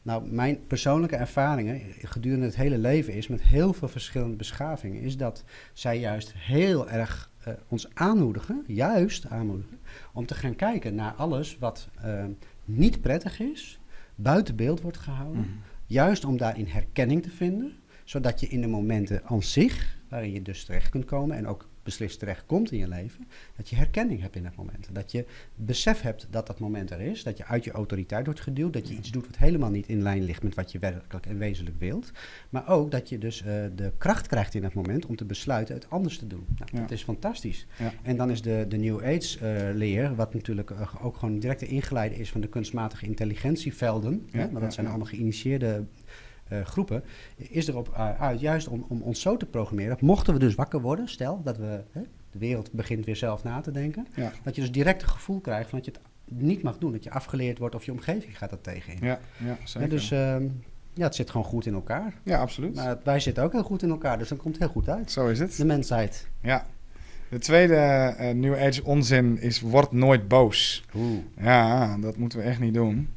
Nou, mijn persoonlijke ervaringen gedurende het hele leven is met heel veel verschillende beschavingen, is dat zij juist heel erg eh, ons aanmoedigen, juist aanmoedigen, om te gaan kijken naar alles wat niet prettig is, buiten beeld wordt gehouden. Mhm. Juist om daarin herkenning te vinden, zodat je in de momenten aan zich, waarin je dus terecht kunt komen en ook beslist terecht komt in je leven, dat je herkenning hebt in dat moment. Dat je besef hebt dat dat moment er is, dat je uit je autoriteit wordt geduwd, dat je iets doet wat helemaal niet in lijn ligt met wat je werkelijk en wezenlijk wilt. Maar ook dat je dus eh, de kracht krijgt in dat moment om te besluiten het anders te doen. Nou, Ja. Dat is fantastisch. Ja. En dan is de, de New Age eh, leer, wat natuurlijk eh, ook gewoon direct ingeleide is van de kunstmatige intelligentievelden, Ja, hè, want dat zijn allemaal geïnitieerde eh, groepen, is erop uh, uit juist om, om ons zo te programmeren. dat Mochten we dus wakker worden, stel dat we, hè, de wereld begint weer zelf na te denken, Ja. dat je dus direct het gevoel krijgt van dat je het niet mag doen, dat je afgeleerd wordt of je omgeving gaat er tegenin. Ja, ja, zeker. dus ehm, ja, het zit gewoon goed in elkaar. ja, absoluut. Maar wij zitten ook heel goed in elkaar, dus dan komt het heel goed uit. Zo is het. De mensheid. Ja. De tweede eh, New Age onzin is word nooit boos. Oeh. Ja, dat moeten we echt niet doen.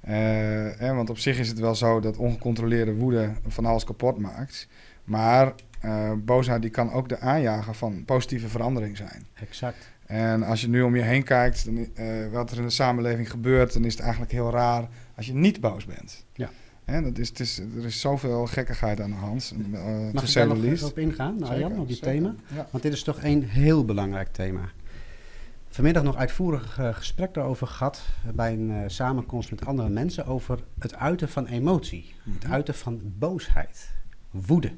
Eh, want op zich is het wel zo dat ongecontroleerde woede van alles kapot maakt. Maar eh, boosheid die kan ook de aanjager van positieve verandering zijn. Exact. En als je nu om je heen kijkt, dan, eh, wat er in de samenleving gebeurt, dan is het eigenlijk heel raar als je niet boos bent. Ja. Hè, dat is, het is, er is zoveel gekkigheid aan de hand. Uh, Mag ik daar nog op ingaan, Arjan, op zeker. thema? Ja. Want dit is toch een heel belangrijk thema. Vanmiddag nog uitvoerig eh, gesprek daarover gehad eh, bij een eh, samenkomst met andere mensen over het uiten van emotie, het Mhm. uiten van boosheid, woede.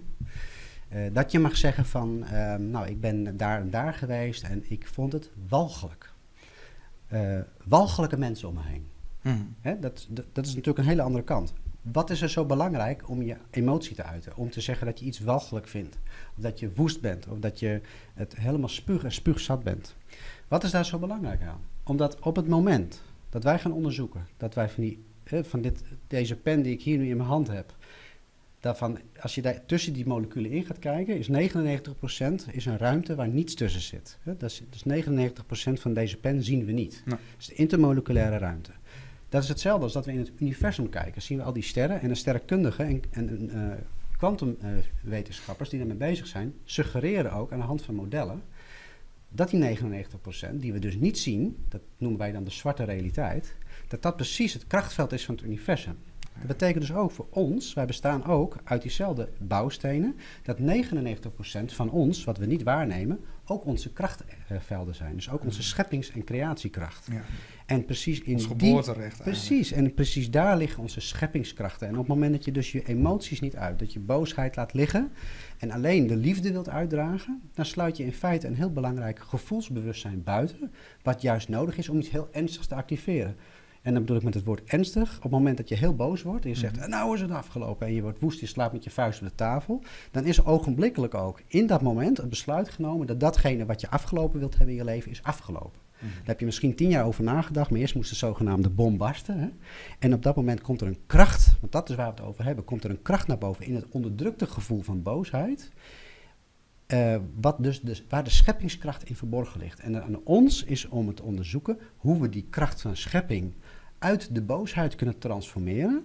Eh, dat je mag zeggen van, eh, nou ik ben daar en daar geweest en ik vond het walgelijk. Walgelijke mensen om me heen. Mhm. Hè, dat, dat, dat is natuurlijk een hele andere kant. Wat is er zo belangrijk om je emotie te uiten? Om te zeggen dat je iets walgelijk vindt. Of dat je woest bent. Of dat je het helemaal spuug en spuugzat bent. Wat is daar zo belangrijk aan? Omdat op het moment dat wij gaan onderzoeken, dat wij van, die, van dit, deze pen die ik hier nu in mijn hand heb, daarvan, als je daar tussen die moleculen in gaat kijken, is 99% is een ruimte waar niets tussen zit. Dat is, dus 99% van deze pen zien we niet. Dat is de intermoleculaire ruimte. Dat is hetzelfde als dat we in het universum kijken. Zien we al die sterren en de sterrenkundigen en, en eh, kwantumwetenschappers die daarmee bezig zijn, suggereren ook aan de hand van modellen dat die 99% die we dus niet zien, dat noemen wij dan de zwarte realiteit, dat dat precies het krachtveld is van het universum. Dat betekent dus ook voor ons, wij bestaan ook uit diezelfde bouwstenen, dat 99% van ons, wat we niet waarnemen, ook onze krachtvelden zijn. Dus ook onze scheppings- en creatiekracht. Ja. En precies in Ons die... geboorterecht eigenlijk. Precies, en precies daar liggen onze scheppingskrachten. En op het moment dat je dus je emoties niet uit, dat je boosheid laat liggen en alleen de liefde wilt uitdragen, dan sluit je in feite een heel belangrijk gevoelsbewustzijn buiten, wat juist nodig is om iets heel ernstigs te activeren. En dan bedoel ik met het woord ernstig. Op het moment dat je heel boos wordt en je zegt, nou is het afgelopen en je wordt woest, je slaapt met je vuist op de tafel, dan is ogenblikkelijk ook in dat moment het besluit genomen dat datgene wat je afgelopen wilt hebben in je leven is afgelopen. Daar heb je misschien tien jaar over nagedacht, maar eerst moest de zogenaamde bom barsten. Hè? En op dat moment komt er een kracht, want dat is waar we het over hebben, komt er een kracht naar boven in het onderdrukte gevoel van boosheid. eh, wat dus, dus, waar de scheppingskracht in verborgen ligt. En aan ons is om het te onderzoeken hoe we die kracht van schepping uit de boosheid kunnen transformeren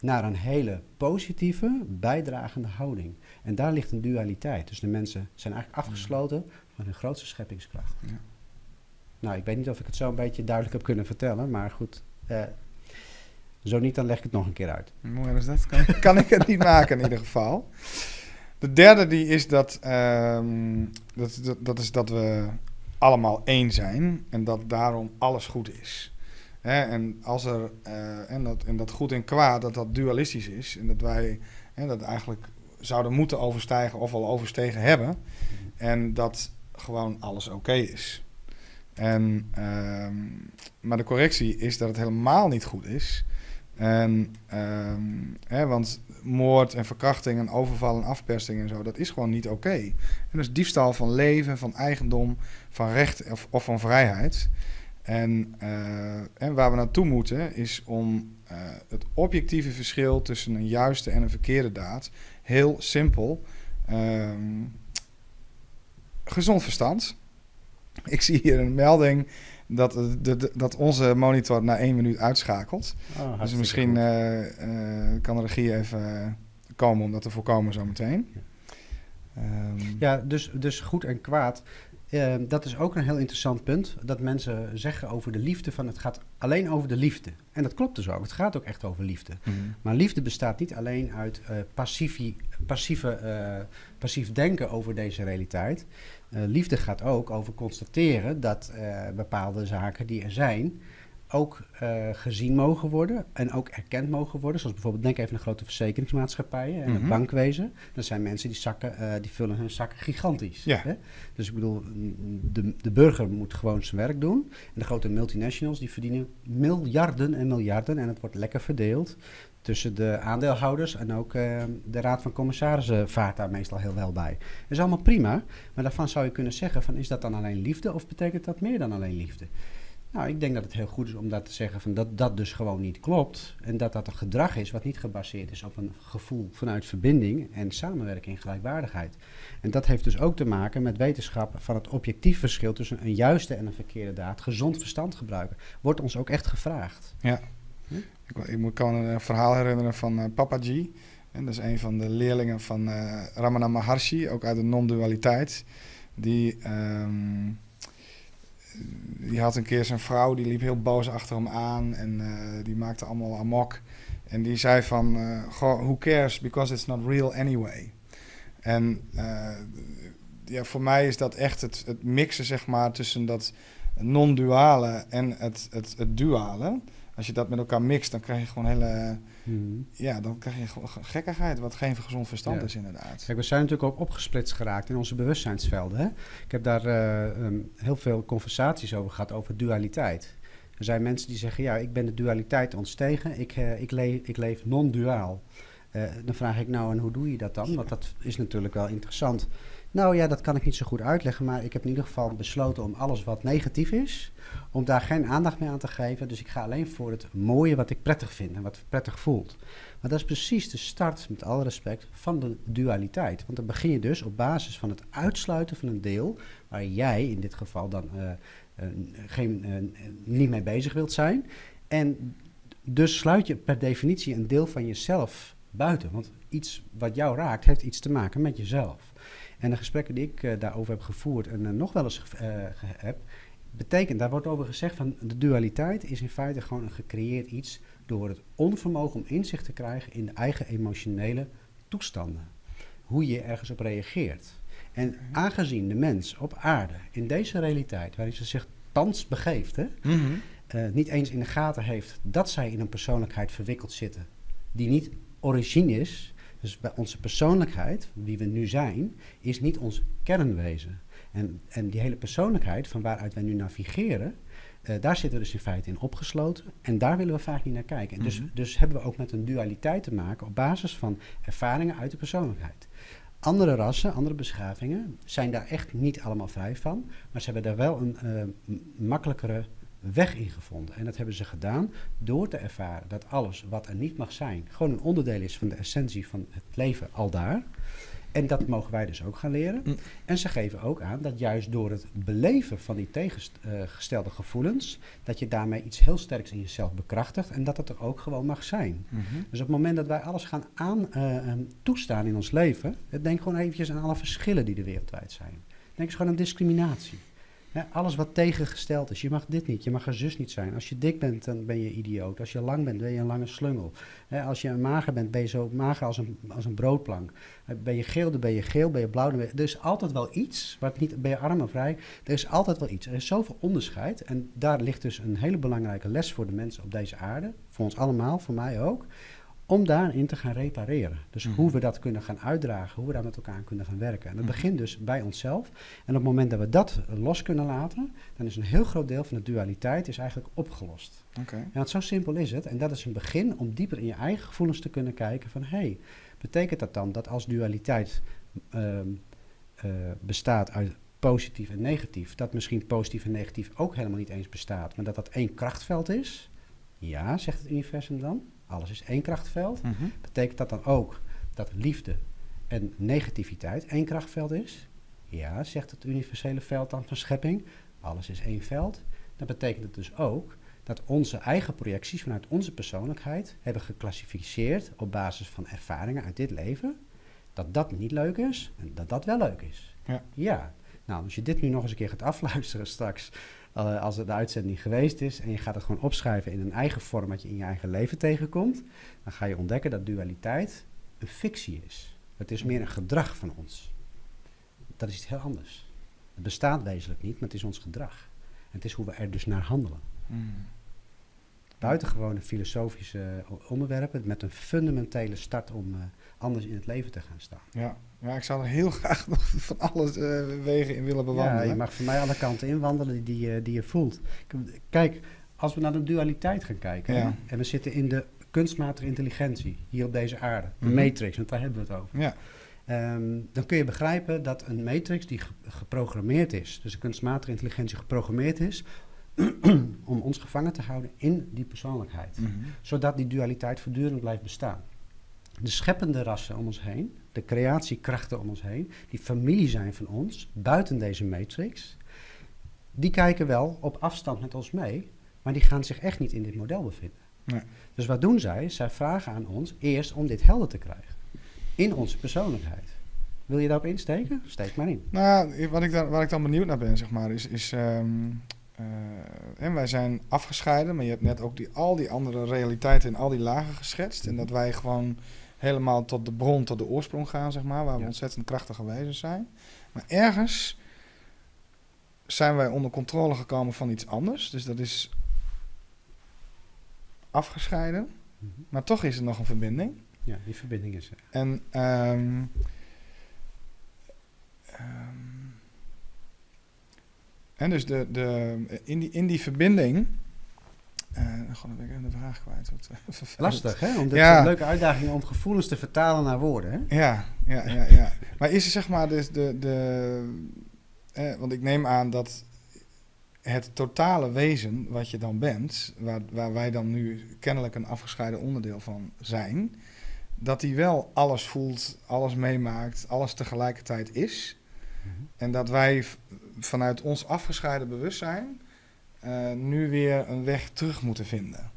naar een hele positieve, bijdragende houding. En daar ligt een dualiteit. Dus de mensen zijn eigenlijk afgesloten van hun grootste scheppingskracht. Ja. Nou, ik weet niet of ik het zo een beetje duidelijk heb kunnen vertellen, maar goed. eh, zo niet, dan leg ik het nog een keer uit. Mooi is dat. Kan, [laughs] kan ik het niet maken in ieder geval. De derde die is dat, ehm, dat, dat, dat is dat we allemaal één zijn en dat daarom alles goed is. Hè, en als er eh, en, dat, en dat goed en kwaad, dat dat dualistisch is en dat wij hè, dat eigenlijk zouden moeten overstijgen of al overstegen hebben en dat gewoon alles oké is. En, ehm, maar de correctie is dat het helemaal niet goed is. Ehm, hè, want moord en verkrachting en overval en afpersing en zo, dat is gewoon niet oké. En dat is diefstal van leven, van eigendom, van recht of, of van vrijheid. En, eh, en waar we naartoe moeten is om eh, het objectieve verschil tussen een juiste en een verkeerde daad heel simpel. ehm, gezond verstand. Ik zie hier een melding dat, de, de- dat onze monitor na één minuut uitschakelt. Oh, Dus misschien eh, eh, kan de regie even komen om dat te voorkomen zometeen. Ehm, Ja, dus, dus goed en kwaad. Eh, dat is ook een heel interessant punt. Dat mensen zeggen over de liefde van het gaat alleen over de liefde. En dat klopt dus ook. Het gaat ook echt over liefde. mhm. Maar liefde bestaat niet alleen uit eh, passiefie- passieve, eh, passief denken over deze realiteit. Eh, liefde gaat ook over constateren dat eh, bepaalde zaken die er zijn ook eh, gezien mogen worden en ook erkend mogen worden. Zoals bijvoorbeeld, denk even aan grote verzekeringsmaatschappijen en Mhm. het bankwezen. Dat zijn mensen die, zakken, die vullen hun zakken gigantisch. Ja. Hè? Dus ik bedoel, de, de burger moet gewoon zijn werk doen. En de grote multinationals die verdienen miljarden en miljarden. En het wordt lekker verdeeld tussen de aandeelhouders. En ook eh, de raad van commissarissen vaart daar meestal heel wel bij. Dat is allemaal prima. Maar daarvan zou je kunnen zeggen van is dat dan alleen liefde of betekent dat meer dan alleen liefde? Nou, ik denk dat het heel goed is om dat te zeggen van dat dat dus gewoon niet klopt. En dat dat een gedrag is wat niet gebaseerd is op een gevoel vanuit verbinding en samenwerking en gelijkwaardigheid. En dat heeft dus ook te maken met wetenschap van het objectief verschil tussen een juiste en een verkeerde daad. Gezond verstand gebruiken. Wordt ons ook echt gevraagd. Ik, ik moet- kan een verhaal herinneren van eh, Papaji. En dat is een van de leerlingen van eh, Ramana Maharshi, ook uit de non-dualiteit. Die, ehm, die had een keer zijn vrouw, die liep heel boos achter hem aan en eh, die maakte allemaal amok. En die zei van, eh, goh, who cares, because it's not real anyway. En eh, ja, voor mij is dat echt het, het mixen zeg maar, tussen dat non-duale en het, het, het duale. Als je dat met elkaar mixt, dan krijg je gewoon hele... Ja, dan krijg je gewoon gekkigheid, wat geen gezond verstand Ja. is inderdaad. Kijk, we zijn natuurlijk ook opgesplitst geraakt in onze bewustzijnsvelden. Hè? Ik heb daar eh, ehm, heel veel conversaties over gehad, over dualiteit. Er zijn mensen die zeggen, ja, ik ben de dualiteit ontstegen, ik, eh, ik, leef, ik leef non-duaal. Eh, dan vraag ik nou, en hoe doe je dat dan? Want dat is natuurlijk wel interessant. Nou ja, dat kan ik niet zo goed uitleggen, maar ik heb in ieder geval besloten om alles wat negatief is, om daar geen aandacht meer aan te geven. Dus ik ga alleen voor het mooie wat ik prettig vind en wat prettig voelt. Maar dat is precies de start, met alle respect, van de dualiteit. Want dan begin je dus op basis van het uitsluiten van een deel, waar jij in dit geval dan eh, geen, eh, niet mee bezig wilt zijn. En dus sluit je per definitie een deel van jezelf buiten. Want iets wat jou raakt, heeft iets te maken met jezelf. En de gesprekken die ik eh, daarover heb gevoerd en eh, nog wel eens ge- eh, heb, betekent, daar wordt over gezegd van de dualiteit is in feite gewoon een gecreëerd iets door het onvermogen om inzicht te krijgen in de eigen emotionele toestanden. Hoe je ergens op reageert. En aangezien de mens op aarde in deze realiteit, waarin ze zich thans begeeft, hè, eh, niet eens in de gaten heeft dat zij in een persoonlijkheid verwikkeld zitten die niet origine is. Dus bij onze persoonlijkheid, wie we nu zijn, is niet ons kernwezen. En, en die hele persoonlijkheid van waaruit wij nu navigeren, eh, daar zitten we dus in feite in opgesloten. En daar willen we vaak niet naar kijken. En dus, Mhm. dus hebben we ook met een dualiteit te maken op basis van ervaringen uit de persoonlijkheid. Andere rassen, andere beschavingen zijn daar echt niet allemaal vrij van. Maar ze hebben daar wel een eh, makkelijkere weg in gevonden. En dat hebben ze gedaan door te ervaren dat alles wat er niet mag zijn, gewoon een onderdeel is van de essentie van het leven al daar. En dat mogen wij dus ook gaan leren. Mm. En ze geven ook aan dat juist door het beleven van die tegengestelde gevoelens, dat je daarmee iets heel sterks in jezelf bekrachtigt en dat het er ook gewoon mag zijn. Mhm. Dus op het moment dat wij alles gaan aan, eh, eh, toestaan in ons leven, eh, denk gewoon eventjes aan alle verschillen die er wereldwijd zijn. Denk eens gewoon aan discriminatie. Alles wat tegengesteld is. Je mag dit niet, je mag er zus niet zijn. Als je dik bent, dan ben je idioot. Als je lang bent, ben je een lange slungel. Als je mager bent, ben je zo mager als een, als een broodplank. Ben je geel, dan ben je geel. Ben je blauw, dan ben. Er is altijd wel iets. Wat niet, ben je arm vrij? Er is altijd wel iets. Er is zoveel onderscheid. En daar ligt dus een hele belangrijke les voor de mensen op deze aarde. Voor ons allemaal, voor mij ook om daarin te gaan repareren. Dus Mhm. hoe we dat kunnen gaan uitdragen, hoe we daar met elkaar kunnen gaan werken. En dat Mhm. begint dus bij onszelf. En op het moment dat we dat los kunnen laten, dan is een heel groot deel van de dualiteit is eigenlijk opgelost. Oké. Ja, want zo simpel is het. En dat is een begin om dieper in je eigen gevoelens te kunnen kijken van... hé, hey, betekent dat dan dat als dualiteit ehm, eh, bestaat uit positief en negatief, dat misschien positief en negatief ook helemaal niet eens bestaat, maar dat dat één krachtveld is? Ja, zegt het universum dan. Alles is één krachtveld. Mhm. Betekent dat dan ook dat liefde en negativiteit één krachtveld is? Ja, zegt het universele veld dan van schepping. Alles is één veld. Dan betekent het dus ook dat onze eigen projecties vanuit onze persoonlijkheid hebben geclassificeerd op basis van ervaringen uit dit leven, dat dat niet leuk is en dat dat wel leuk is. Ja. ja. Nou, als je dit nu nog eens een keer gaat afluisteren straks, uh, als de uitzending geweest is, en je gaat het gewoon opschrijven in een eigen vorm wat je in je eigen leven tegenkomt, dan ga je ontdekken dat dualiteit een fictie is. Het is meer een gedrag van ons. Dat is iets heel anders. Het bestaat wezenlijk niet, maar het is ons gedrag. En het is hoe we er dus naar handelen. Mm. Buitengewone filosofische onderwerpen met een fundamentele start om uh, anders in het leven te gaan staan. Ja, ja ik zou er heel [laughs] graag nog van alle uh, wegen in willen bewandelen. Ja, je mag voor mij alle kanten inwandelen die, die, die je voelt. Kijk, als we naar de dualiteit gaan kijken Ja. en we zitten in de kunstmatige intelligentie hier op deze aarde, de Mhm. matrix, want daar hebben we het over. Ja, Ehm, dan kun je begrijpen dat een matrix die ge- geprogrammeerd is, dus de kunstmatige intelligentie geprogrammeerd is, [clears throat] om ons gevangen te houden in die persoonlijkheid. Mhm. Zodat die dualiteit voortdurend blijft bestaan. De scheppende rassen om ons heen, de creatiekrachten om ons heen, die familie zijn van ons, buiten deze matrix, die kijken wel op afstand met ons mee, maar die gaan zich echt niet in dit model bevinden. Nee. Dus wat doen zij? Zij vragen aan ons eerst om dit helder te krijgen. In onze persoonlijkheid. Wil je daarop insteken? Steek maar in. Nou, wat ik daar, waar ik dan benieuwd naar ben, zeg maar, is... is ehm, eh, en wij zijn afgescheiden, maar je hebt net ook die, al die andere realiteiten in al die lagen geschetst. En dat wij gewoon helemaal tot de bron, tot de oorsprong gaan, zeg maar, waar we Ja. ontzettend krachtige wezens zijn. Maar ergens zijn wij onder controle gekomen van iets anders. Dus dat is afgescheiden, Mhm. maar toch is er nog een verbinding. Ja, die verbinding is er. En ehm ehm, en dus de, de, in, die, in die verbinding. eh dan ben ik even de vraag kwijt. Wat, eh. Lastig, hè? Om dit Ja. een leuke uitdaging om gevoelens te vertalen naar woorden, hè? Ja, ja, ja, ja. Maar is er zeg maar dus de. de eh, want ik neem aan dat het totale wezen wat je dan bent, waar, waar wij dan nu kennelijk een afgescheiden onderdeel van zijn, dat die wel alles voelt, alles meemaakt, alles tegelijkertijd is. En dat wij vanuit ons afgescheiden bewustzijn eh, nu weer een weg terug moeten vinden.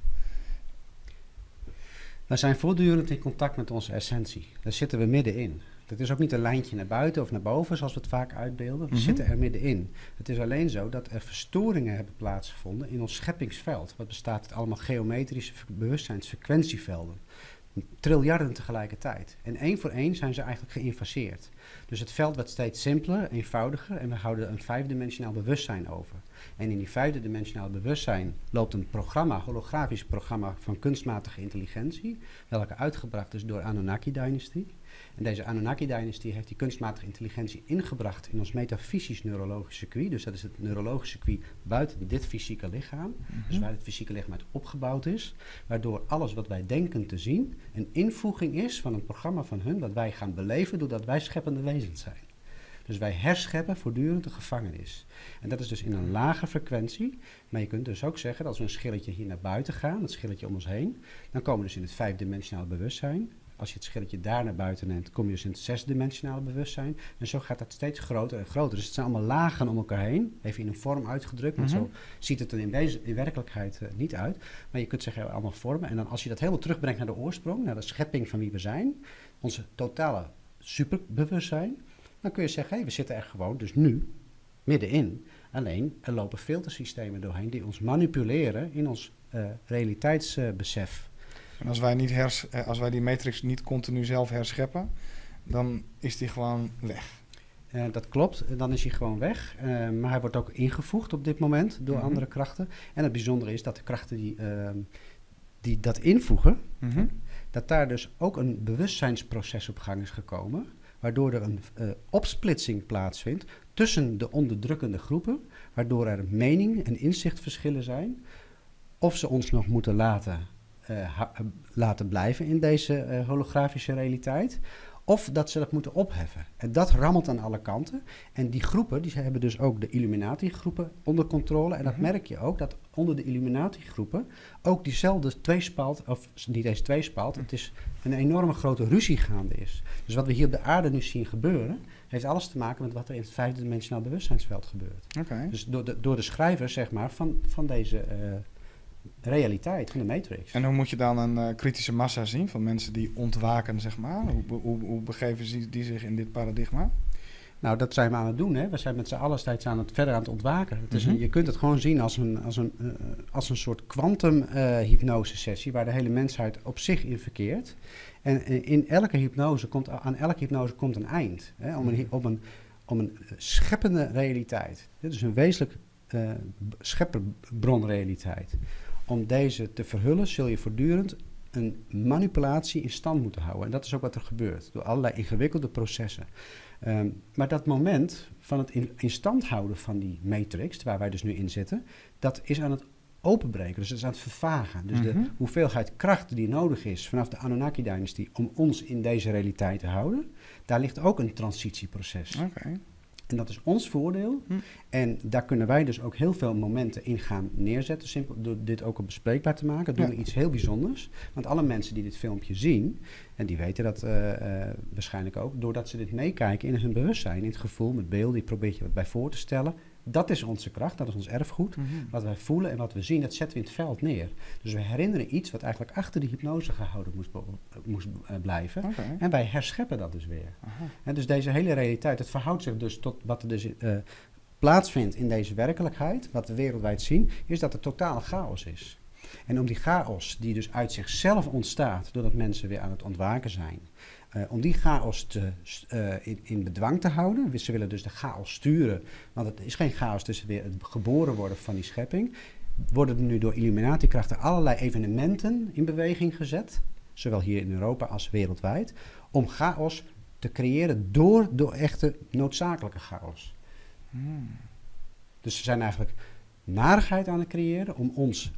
We zijn voortdurend in contact met onze essentie. Daar zitten we middenin. Het is ook niet een lijntje naar buiten of naar boven, zoals we het vaak uitbeelden. We Mhm. zitten er middenin. Het is alleen zo dat er verstoringen hebben plaatsgevonden in ons scheppingsveld. Wat bestaat uit allemaal geometrische bewustzijnsfrequentievelden. Triljarden tegelijkertijd. En één voor één zijn ze eigenlijk geïnfaseerd. Dus het veld wordt steeds simpeler, eenvoudiger en we houden een vijfdimensionaal bewustzijn over. En in die vijfde dimensionaal bewustzijn loopt een programma, holografisch programma van kunstmatige intelligentie, welke uitgebracht is door Anunnaki-dynastie. En deze Anunnaki-dynastie heeft die kunstmatige intelligentie ingebracht in ons metafysisch neurologisch circuit. Dus dat is het neurologisch circuit buiten dit fysieke lichaam. Dus waar het fysieke lichaam uit opgebouwd is. Waardoor alles wat wij denken te zien een invoeging is van een programma van hun dat wij gaan beleven doordat wij scheppende wezens zijn. Dus wij herscheppen voortdurend de gevangenis. En dat is dus in een lage frequentie. Maar je kunt dus ook zeggen dat als we een schilletje hier naar buiten gaan, dat schilletje om ons heen, dan komen we dus in het vijfdimensionale bewustzijn. Als je het schilletje daar naar buiten neemt, kom je dus in het zesdimensionale bewustzijn. En zo gaat dat steeds groter en groter. Dus het zijn allemaal lagen om elkaar heen. Even in een vorm uitgedrukt, want Mhm. zo ziet het er in, in werkelijkheid eh, niet uit. Maar je kunt zeggen, allemaal vormen. En dan als je dat helemaal terugbrengt naar de oorsprong, naar de schepping van wie we zijn, onze totale superbewustzijn, dan kun je zeggen, hé, we zitten er gewoon dus nu middenin. Alleen, er lopen filtersystemen doorheen die ons manipuleren in ons eh, realiteitsbesef. En als wij, niet hers, eh, als wij die matrix niet continu zelf herscheppen, dan is die gewoon weg. Eh, dat klopt, dan is hij gewoon weg. Eh, maar hij wordt ook ingevoegd op dit moment door Mhm. andere krachten. En het bijzondere is dat de krachten die, ehm, die dat invoegen, Mhm. dat daar dus ook een bewustzijnsproces op gang is gekomen. Waardoor er een opsplitsing plaatsvindt tussen de onderdrukkende groepen. Waardoor er mening en inzichtverschillen zijn. Of ze ons nog moeten laten, laten blijven in deze eh, holografische realiteit. Of dat ze dat moeten opheffen. En dat rammelt aan alle kanten. En die groepen, die hebben dus ook de Illuminati-groepen onder controle. En dat Mhm. merk je ook, dat onder de Illuminati-groepen ook diezelfde tweespalt, of niet eens tweespalt, het is een enorme grote ruzie gaande is. Dus wat we hier op de aarde nu zien gebeuren, heeft alles te maken met wat er in het vijfde dimensionaal bewustzijnsveld gebeurt. Dus door de, door de schrijvers, zeg maar, van, van deze eh, realiteit, van de Matrix. En hoe moet je dan een eh, kritische massa zien van mensen die ontwaken, zeg maar? Hoe, hoe, hoe begeven ze die zich in dit paradigma? Nou, dat zijn we aan het doen. Hè. We zijn met z'n allen steeds aan het, verder aan het ontwaken. Het is een- Mhm. je kunt het gewoon zien als een, als een, eh, als een soort kwantum-hypnose-sessie... waar de hele mensheid op zich in verkeert. En eh, in elke hypnose komt, aan elke hypnose komt een eind. Hè, om, een, om, een, om een eh, scheppende realiteit. Dit is een wezenlijk eh, schepperbronrealiteit. Om deze te verhullen zul je voortdurend een manipulatie in stand moeten houden. En dat is ook wat er gebeurt, door allerlei ingewikkelde processen. Ehm, maar dat moment van het in, in stand houden van die matrix, waar wij dus nu in zitten, dat is aan het openbreken, dus het is aan het vervagen. Dus Mhm. de hoeveelheid kracht die nodig is vanaf de Anunnaki-dynastie om ons in deze realiteit te houden, daar ligt ook een transitieproces. Oké. En dat is ons voordeel. Hm. En daar kunnen wij dus ook heel veel momenten in gaan neerzetten. Simpel door dit ook op bespreekbaar te maken. Doen Ja. we iets heel bijzonders. Want alle mensen die dit filmpje zien, en die weten dat eh, eh, waarschijnlijk ook, doordat ze dit meekijken in hun bewustzijn, in het gevoel, met beelden, die probeer je wat bij voor te stellen. Dat is onze kracht, dat is ons erfgoed. Mhm. Wat wij voelen en wat we zien, dat zetten we in het veld neer. Dus we herinneren iets wat eigenlijk achter de hypnose gehouden moest, moest eh, blijven. En wij herscheppen dat dus weer. Dus deze hele realiteit, het verhoudt zich dus tot wat er dus eh, plaatsvindt in deze werkelijkheid, wat we wereldwijd zien, is dat er totale chaos is. En om die chaos, die dus uit zichzelf ontstaat, doordat mensen weer aan het ontwaken zijn, eh, om die chaos te, eh, in, in bedwang te houden, ze willen dus de chaos sturen, want het is geen chaos tussen weer het geboren worden van die schepping, worden er nu door Illuminati-krachten allerlei evenementen in beweging gezet, zowel hier in Europa als wereldwijd, om chaos te creëren door, door echte noodzakelijke chaos. Hmm. Dus ze zijn eigenlijk narigheid aan het creëren om ons,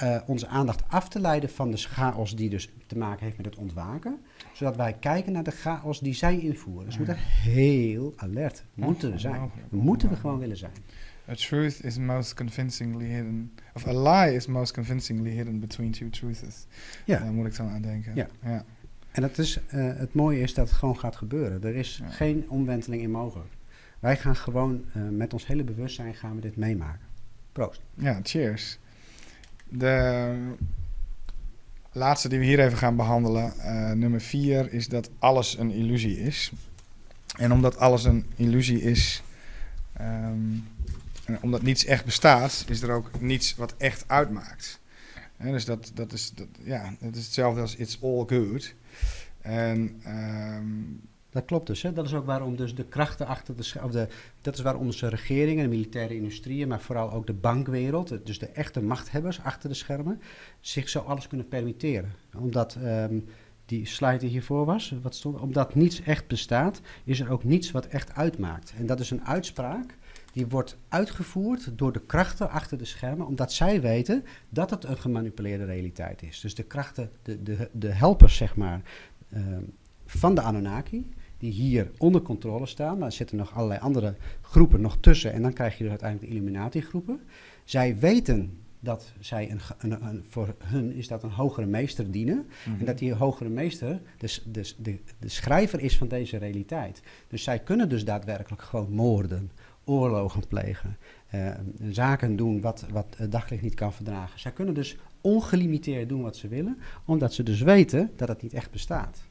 eh, onze aandacht af te leiden van de chaos die dus te maken heeft met het ontwaken. Zodat wij kijken naar de chaos die zij invoeren. Dus we moeten heel alert moeten we zijn. Moeten we gewoon willen zijn. A truth is most convincingly hidden. Of a lie is most convincingly hidden between two truths. Ja. Daar moet ik dan aan denken. Ja. ja. En het, is, eh, het mooie is dat het gewoon gaat gebeuren. Er is Ja. geen omwenteling in mogelijk. Wij gaan gewoon eh, met ons hele bewustzijn gaan we dit meemaken. Proost. Ja, cheers. De laatste die we hier even gaan behandelen, eh, nummer vier, is dat alles een illusie is. En omdat alles een illusie is, ehm, en omdat niets echt bestaat, is er ook niets wat echt uitmaakt. Dus dat, dat, is, dat, ja, het is hetzelfde als it's all good. En ehm, Dat klopt dus. Hè? Dat is ook waarom dus de krachten achter de, of de dat is waarom onze regeringen, de militaire industrieën, maar vooral ook de bankwereld, dus de echte machthebbers achter de schermen, zich zo alles kunnen permitteren. Omdat ehm, die slide die hiervoor was, wat stond, omdat niets echt bestaat, is er ook niets wat echt uitmaakt. En dat is een uitspraak die wordt uitgevoerd door de krachten achter de schermen, omdat zij weten dat het een gemanipuleerde realiteit is. Dus de krachten, de, de, de helpers, zeg maar, ehm, van de Anunnaki, die hier onder controle staan. Maar er zitten nog allerlei andere groepen nog tussen. En dan krijg je dus uiteindelijk de Illuminati-groepen. Zij weten dat zij een, een, een- voor hun is dat een hogere meester dienen. En dat die hogere meester dus, dus de, de schrijver is van deze realiteit. Dus zij kunnen dus daadwerkelijk gewoon moorden, oorlogen plegen, eh, zaken doen wat, wat het daglicht niet kan verdragen. Zij kunnen dus ongelimiteerd doen wat ze willen, omdat ze dus weten dat het niet echt bestaat.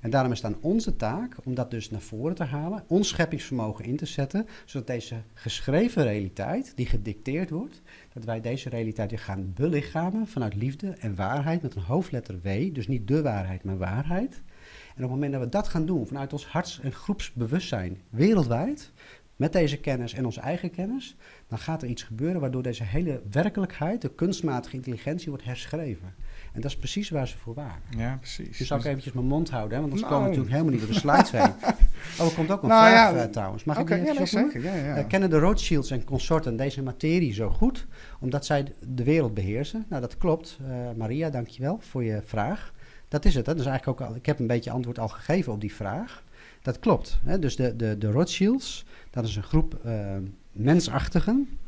En daarom is het aan onze taak om dat dus naar voren te halen, ons scheppingsvermogen in te zetten, zodat deze geschreven realiteit, die gedicteerd wordt, dat wij deze realiteit weer gaan belichamen vanuit liefde en waarheid met een hoofdletter W, dus niet de waarheid, maar waarheid. En op het moment dat we dat gaan doen vanuit ons harts- en groepsbewustzijn wereldwijd, met deze kennis en onze eigen kennis, dan gaat er iets gebeuren waardoor deze hele werkelijkheid, de kunstmatige intelligentie, wordt herschreven. En dat is precies waar ze voor waren. Ja, precies. Dus zou ik eventjes mijn mond houden, hè, want anders Nou. komen we natuurlijk helemaal niet door de slides heen. [laughs] Oh, er komt ook een Nou vraag ja, eh, trouwens. Mag ik die ja, zeker. Ja, ja. Eh, kennen de Rothschilds en consorten deze materie zo goed, omdat zij de wereld beheersen? Nou, dat klopt. Eh, Maria, dankjewel voor je vraag. Dat is het. Hè? Is eigenlijk ook al, ik heb een beetje antwoord al gegeven op die vraag. Dat klopt. Hè? Dus de, de, de Rothschilds, dat is een groep uh, mensachtigen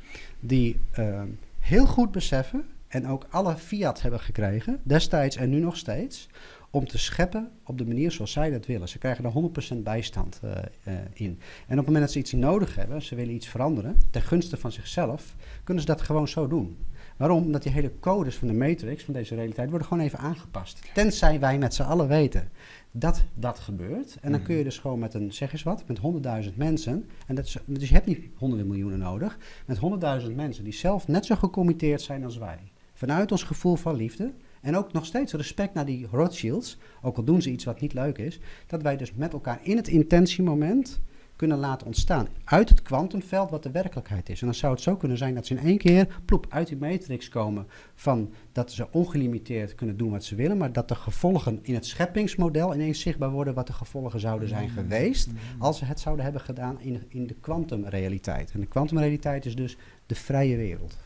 die uh, heel goed beseffen en ook alle fiat hebben gekregen, destijds en nu nog steeds, om te scheppen op de manier zoals zij dat willen. Ze krijgen er 100% bijstand uh, uh, in. En op het moment dat ze iets nodig hebben, ze willen iets veranderen, ten gunste van zichzelf, kunnen ze dat gewoon zo doen. Waarom? Omdat die hele codes van de matrix, van deze realiteit, worden gewoon even aangepast. Tenzij wij met z'n allen weten dat dat gebeurt. En dan kun je dus gewoon met een, zeg eens wat, met 100.000 mensen, en dat is, dus je hebt niet honderden miljoenen nodig, met 100.000 mensen die zelf net zo gecommitteerd zijn als wij. Vanuit ons gevoel van liefde, en ook nog steeds respect naar die Rothschilds, ook al doen ze iets wat niet leuk is, dat wij dus met elkaar in het intentiemoment kunnen laten ontstaan uit het kwantumveld wat de werkelijkheid is. En dan zou het zo kunnen zijn dat ze in één keer plop uit die matrix komen van dat ze ongelimiteerd kunnen doen wat ze willen, maar dat de gevolgen in het scheppingsmodel ineens zichtbaar worden wat de gevolgen zouden zijn Mm. geweest Mm. als ze het zouden hebben gedaan in, in de kwantumrealiteit. En de kwantumrealiteit is dus de vrije wereld.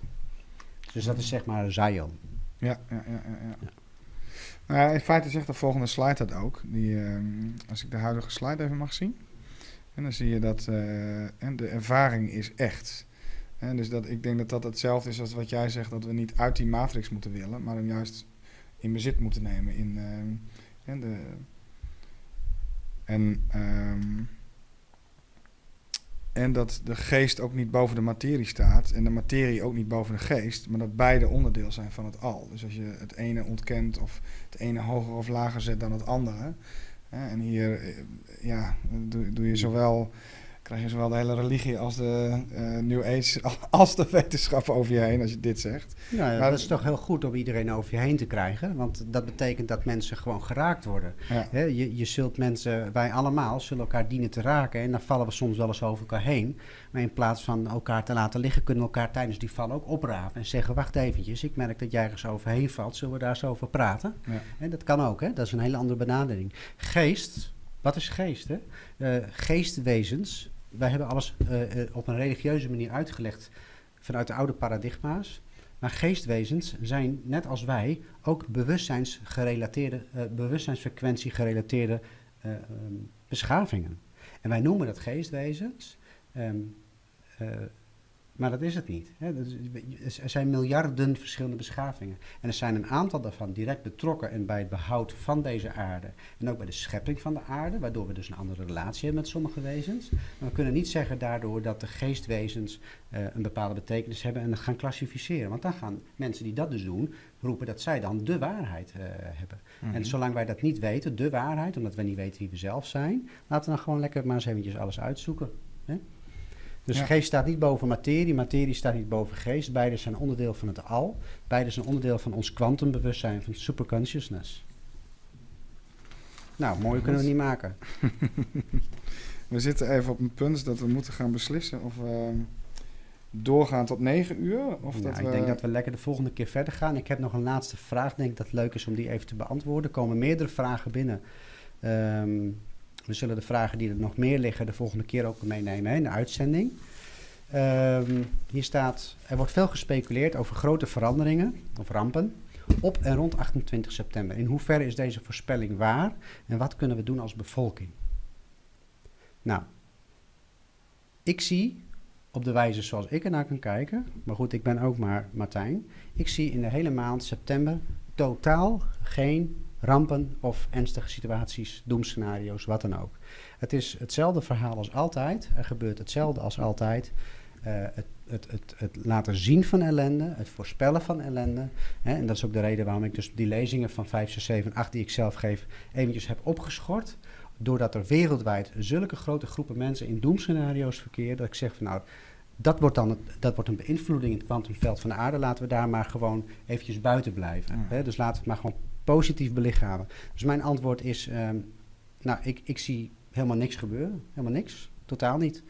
Dus dat is zeg maar Zion. Ja, ja, ja, ja. ja. Nou, in feite zegt de volgende slide dat ook. Die, ehm, als ik de huidige slide even mag zien. En dan zie je dat eh, en de ervaring is echt. En dus dat, ik denk dat dat hetzelfde is als wat jij zegt, dat we niet uit die matrix moeten willen, maar hem juist in bezit moeten nemen. In, ehm, de, en, ehm, en dat de geest ook niet boven de materie staat en de materie ook niet boven de geest, maar dat beide onderdeel zijn van het al. Dus als je het ene ontkent of het ene hoger of lager zet dan het andere. Hè, en hier eh, ja, doe, doe je zowel, krijg je zowel de hele religie als de eh, New Age [laughs] als de wetenschap over je heen als je dit zegt. Ja, Maar- dat is toch heel goed om iedereen over je heen te krijgen. Want dat betekent dat mensen gewoon geraakt worden. Ja. Je, je zult mensen, wij allemaal, zullen elkaar dienen te raken. En dan vallen we soms wel eens over elkaar heen. Maar in plaats van elkaar te laten liggen, kunnen we elkaar tijdens die val ook oprapen. En zeggen, wacht eventjes, ik merk dat jij ergens overheen valt. Zullen we daar eens over praten? Ja. En dat kan ook, hè? dat is een hele andere benadering. Geest, wat is geest? Hè? Eh, geestwezens, wij hebben alles eh, eh, op een religieuze manier uitgelegd vanuit de oude paradigma's. Maar geestwezens zijn, net als wij, ook bewustzijnsgerelateerde, eh bewustzijnsfrequentie gerelateerde eh, ehm, beschavingen. En wij noemen dat geestwezens, ehm, eh, maar dat is het niet. Er zijn miljarden verschillende beschavingen. En er zijn een aantal daarvan direct betrokken en bij het behoud van deze aarde. En ook bij de schepping van de aarde, waardoor we dus een andere relatie hebben met sommige wezens. Maar we kunnen niet zeggen daardoor dat de geestwezens eh, een bepaalde betekenis hebben en gaan klassificeren. Want dan gaan mensen die dat dus doen, roepen dat zij dan de waarheid eh, hebben. Mhm. En zolang wij dat niet weten, de waarheid, omdat we niet weten wie we zelf zijn, laten we dan gewoon lekker maar eens eventjes alles uitzoeken. Hè? Dus Ja. geest staat niet boven materie, materie staat niet boven geest. Beide zijn onderdeel van het al. Beide zijn onderdeel van ons kwantumbewustzijn, van superconsciousness. Nou, mooi kunnen we niet maken. [laughs] We zitten even op een punt dat we moeten gaan beslissen of we doorgaan tot negen uur. Of Ja, dat ik we... denk dat we lekker de volgende keer verder gaan. Ik heb nog een laatste vraag. Denk dat het leuk is om die even te beantwoorden. Er komen meerdere vragen binnen. Ehm, we zullen de vragen die er nog meer liggen de volgende keer ook meenemen hè, in de uitzending. Ehm, hier staat, er wordt veel gespeculeerd over grote veranderingen of rampen op en rond 28 september. In hoeverre is deze voorspelling waar en wat kunnen we doen als bevolking? Nou, ik zie op de wijze zoals ik ernaar kan kijken, maar goed, ik ben ook maar Martijn. Ik zie in de hele maand september totaal geen rampen of ernstige situaties, doemscenario's, wat dan ook. Het is hetzelfde verhaal als altijd. Er gebeurt hetzelfde als altijd. Eh, het, het, het, het laten zien van ellende, het voorspellen van ellende. Hè, en dat is ook de reden waarom ik dus die lezingen van 5, 6, 7, 8 die ik zelf geef, eventjes heb opgeschort. Doordat er wereldwijd zulke grote groepen mensen in doemscenario's verkeren, dat ik zeg van nou, dat wordt dan dat wordt een beïnvloeding in het kwantumveld van de aarde. Laten we daar maar gewoon eventjes buiten blijven. Ja. Hè? Dus laten we het maar gewoon positief belichamen. Dus mijn antwoord is, ehm, nou, ik, ik zie helemaal niks gebeuren. Helemaal niks. Totaal niet.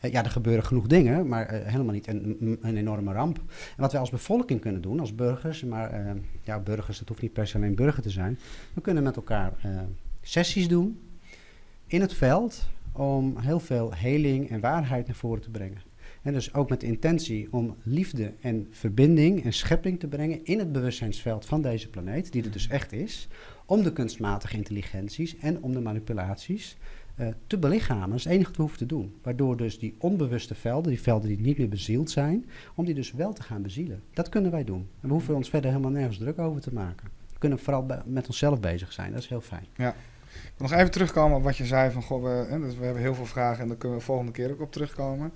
Eh, ja, er gebeuren genoeg dingen, maar eh, helemaal niet een, een enorme ramp. En wat wij als bevolking kunnen doen, als burgers, maar eh, ja, burgers, dat hoeft niet per se alleen burger te zijn. We kunnen met elkaar eh, sessies doen in het veld om heel veel heling en waarheid naar voren te brengen. En dus ook met de intentie om liefde en verbinding en schepping te brengen in het bewustzijnsveld van deze planeet, die er dus echt is, om de kunstmatige intelligenties en om de manipulaties uh, te belichamen. Dat is het enige wat we hoeven te doen. Waardoor dus die onbewuste velden, die velden die niet meer bezield zijn, om die dus wel te gaan bezielen. Dat kunnen wij doen. En we hoeven ons verder helemaal nergens druk over te maken. We kunnen vooral met onszelf bezig zijn. Dat is heel fijn. Ja. Ik wil nog even terugkomen op wat je zei van, goh, we, we hebben heel veel vragen en daar kunnen we volgende keer ook op terugkomen.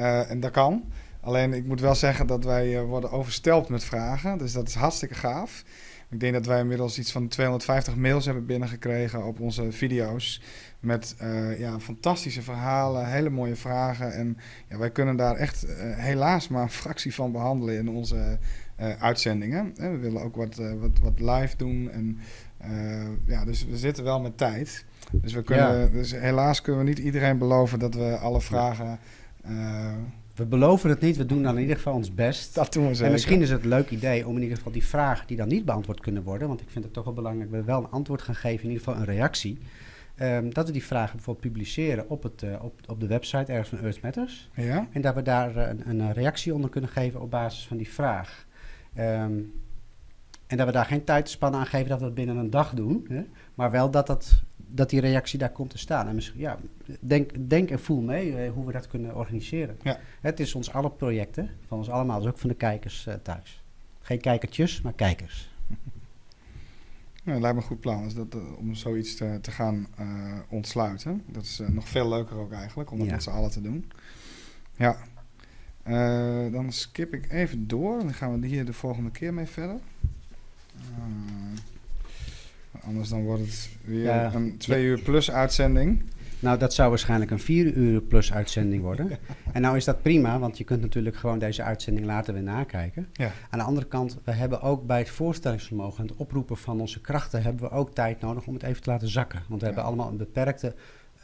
Uh, en dat kan. Alleen ik moet wel zeggen dat wij uh, worden overstelpt met vragen. Dus dat is hartstikke gaaf. Ik denk dat wij inmiddels iets van 250 mails hebben binnengekregen op onze video's. Met uh, ja, fantastische verhalen, hele mooie vragen. En ja, wij kunnen daar echt uh, helaas maar een fractie van behandelen in onze uh, uitzendingen. we willen ook wat, wat, wat live doen. En, ja, dus we zitten wel met tijd. Dus, we kunnen, ja. dus helaas kunnen we niet iedereen beloven dat we alle vragen we beloven het niet, we doen dan in ieder geval ons best. Dat doen we zeker. En misschien is het een leuk idee om in ieder geval die vragen die dan niet beantwoord kunnen worden, want ik vind het toch wel belangrijk dat we wel een antwoord gaan geven, in ieder geval een reactie. Um, dat we die vragen bijvoorbeeld publiceren op, het, uh, op, op de website ergens van Earth Matters. Ja. En dat we daar uh, een, een, reactie onder kunnen geven op basis van die vraag. Um, en dat we daar geen tijdspannen aan geven dat we dat binnen een dag doen. Hè? Maar wel dat, dat, dat die reactie daar komt te staan. En misschien, ja, denk, denk en voel mee eh, hoe we dat kunnen organiseren. Ja. Het is ons alle projecten, van ons allemaal, dus ook van de kijkers uh, thuis. Geen kijkertjes, maar kijkers. [laughs] Dat lijkt me een goed plan dat, uh, om zoiets te, te gaan ontsluiten. Dat is nog veel leuker ook eigenlijk, om dat ja. met z'n allen te doen. Ja. dan skip ik even door. Dan gaan we hier de volgende keer mee verder. Anders dan wordt het weer ja. een twee uur plus uitzending. Nou, dat zou waarschijnlijk een vier uur plus uitzending worden. [laughs] En nou is dat prima, want je kunt natuurlijk gewoon deze uitzending later weer nakijken. Ja. Aan de andere kant, we hebben ook bij het voorstellingsvermogen en het oproepen van onze krachten, hebben we ook tijd nodig om het even te laten zakken. Want we hebben allemaal een beperkte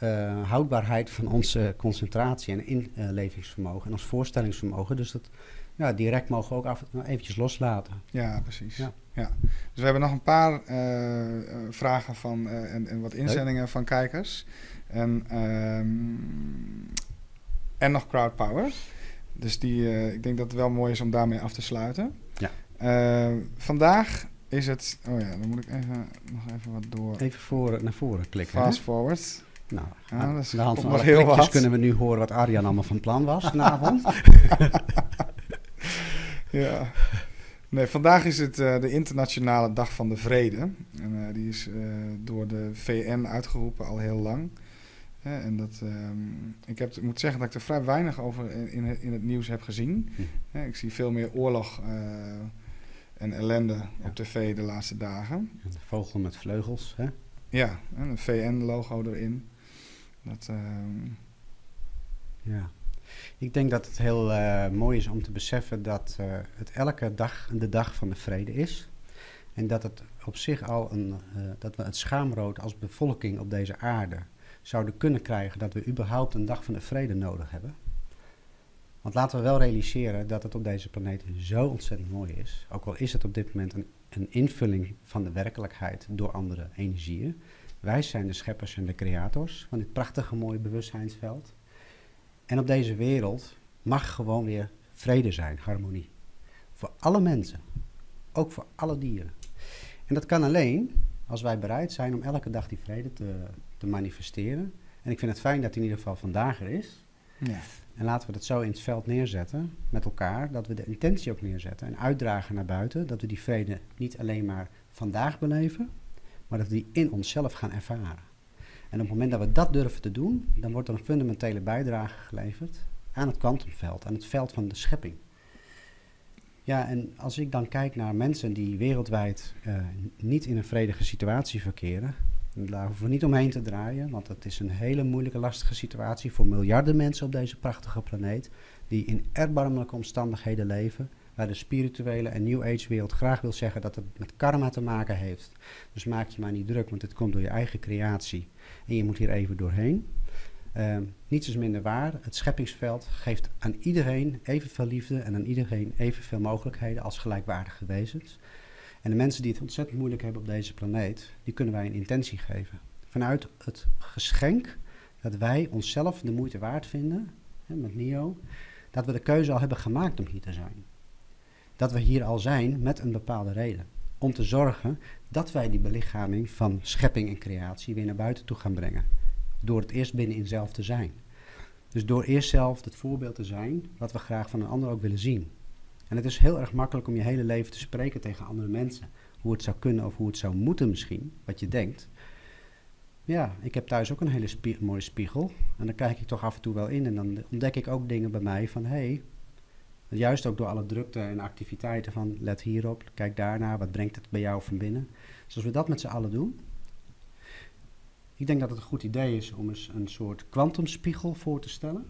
uh, houdbaarheid van onze concentratie en inlevingsvermogen en ons voorstellingsvermogen. Dus dat, ja, direct mogen we ook af en toe eventjes loslaten. Ja, precies. Ja. Ja. Dus we hebben nog een paar uh, vragen van, uh, en, en, wat inzendingen van kijkers. En, um, en nog crowdpower. Dus die, ik denk dat het wel mooi is om daarmee af te sluiten. Ja. vandaag is het... Oh ja, dan moet ik even, nog even wat door... Even voor, naar voren klikken. Fast hè? forward. Nou, ja, aan dat de hand van alle wat. kunnen we nu horen wat Arjan allemaal van plan was [laughs] vanavond. ja. Nee, vandaag is het uh, de Internationale Dag van de Vrede. En uh, die is uh, door de VN uitgeroepen al heel lang. en dat, um, ik, heb, ik moet zeggen dat ik er vrij weinig over in, in, het, nieuws heb gezien. Hm. ik zie veel meer oorlog en ellende ja. op tv de laatste dagen. Een vogel met vleugels, hè? Ja, en een VN-logo erin. Dat, ehm, Ja. Ik denk dat het heel uh, mooi is om te beseffen dat uh, het elke dag de dag van de vrede is. En dat het op zich al een, uh, dat we het schaamrood als bevolking op deze aarde zouden kunnen krijgen dat we überhaupt een dag van de vrede nodig hebben. Want laten we wel realiseren dat het op deze planeet zo ontzettend mooi is. Ook al is het op dit moment een, een invulling van de werkelijkheid door andere energieën. Wij zijn de scheppers en de creators van dit prachtige mooie bewustzijnsveld. En op deze wereld mag gewoon weer vrede zijn, harmonie. Voor alle mensen, ook voor alle dieren. En dat kan alleen als wij bereid zijn om elke dag die vrede te, te manifesteren. En ik vind het fijn dat die in ieder geval vandaag er is. Ja. En laten we dat zo in het veld neerzetten met elkaar, dat we de intentie ook neerzetten en uitdragen naar buiten, dat we die vrede niet alleen maar vandaag beleven, maar dat we die in onszelf gaan ervaren. En op het moment dat we dat durven te doen, dan wordt er een fundamentele bijdrage geleverd aan het kwantumveld, aan het veld van de schepping. Ja, en als ik dan kijk naar mensen die wereldwijd uh, niet in een vredige situatie verkeren, daar hoeven we niet omheen te draaien, want het is een hele moeilijke, lastige situatie voor miljarden mensen op deze prachtige planeet, die in erbarmelijke omstandigheden leven, waar de spirituele en New Age wereld graag wil zeggen dat het met karma te maken heeft. Dus maak je maar niet druk, want het komt door je eigen creatie en je moet hier even doorheen. Uh, niets is minder waar. Het scheppingsveld geeft aan iedereen evenveel liefde en aan iedereen evenveel mogelijkheden als gelijkwaardige wezens. En de mensen die het ontzettend moeilijk hebben op deze planeet, die kunnen wij een intentie geven. Vanuit het geschenk dat wij onszelf de moeite waard vinden, hè, met NIO, Dat we de keuze al hebben gemaakt om hier te zijn. Dat we hier al zijn met een bepaalde reden. Om te zorgen dat wij die belichaming van schepping en creatie weer naar buiten toe gaan brengen. Door het eerst binnenin zelf te zijn. Dus door eerst zelf het voorbeeld te zijn wat we graag van een ander ook willen zien. En het is heel erg makkelijk om je hele leven te spreken tegen andere mensen. Hoe het zou kunnen of hoe het zou moeten misschien, wat je denkt. Ja, ik heb thuis ook een hele mooie spiegel. En dan kijk ik toch af en toe wel in. En dan ontdek ik ook dingen bij mij van... hé, hey, juist ook door alle drukte en activiteiten van... let hierop, kijk daarnaar, wat brengt het bij jou van binnen. Dus als we dat met z'n allen doen... Ik denk dat het een goed idee is om eens een soort kwantumspiegel voor te stellen.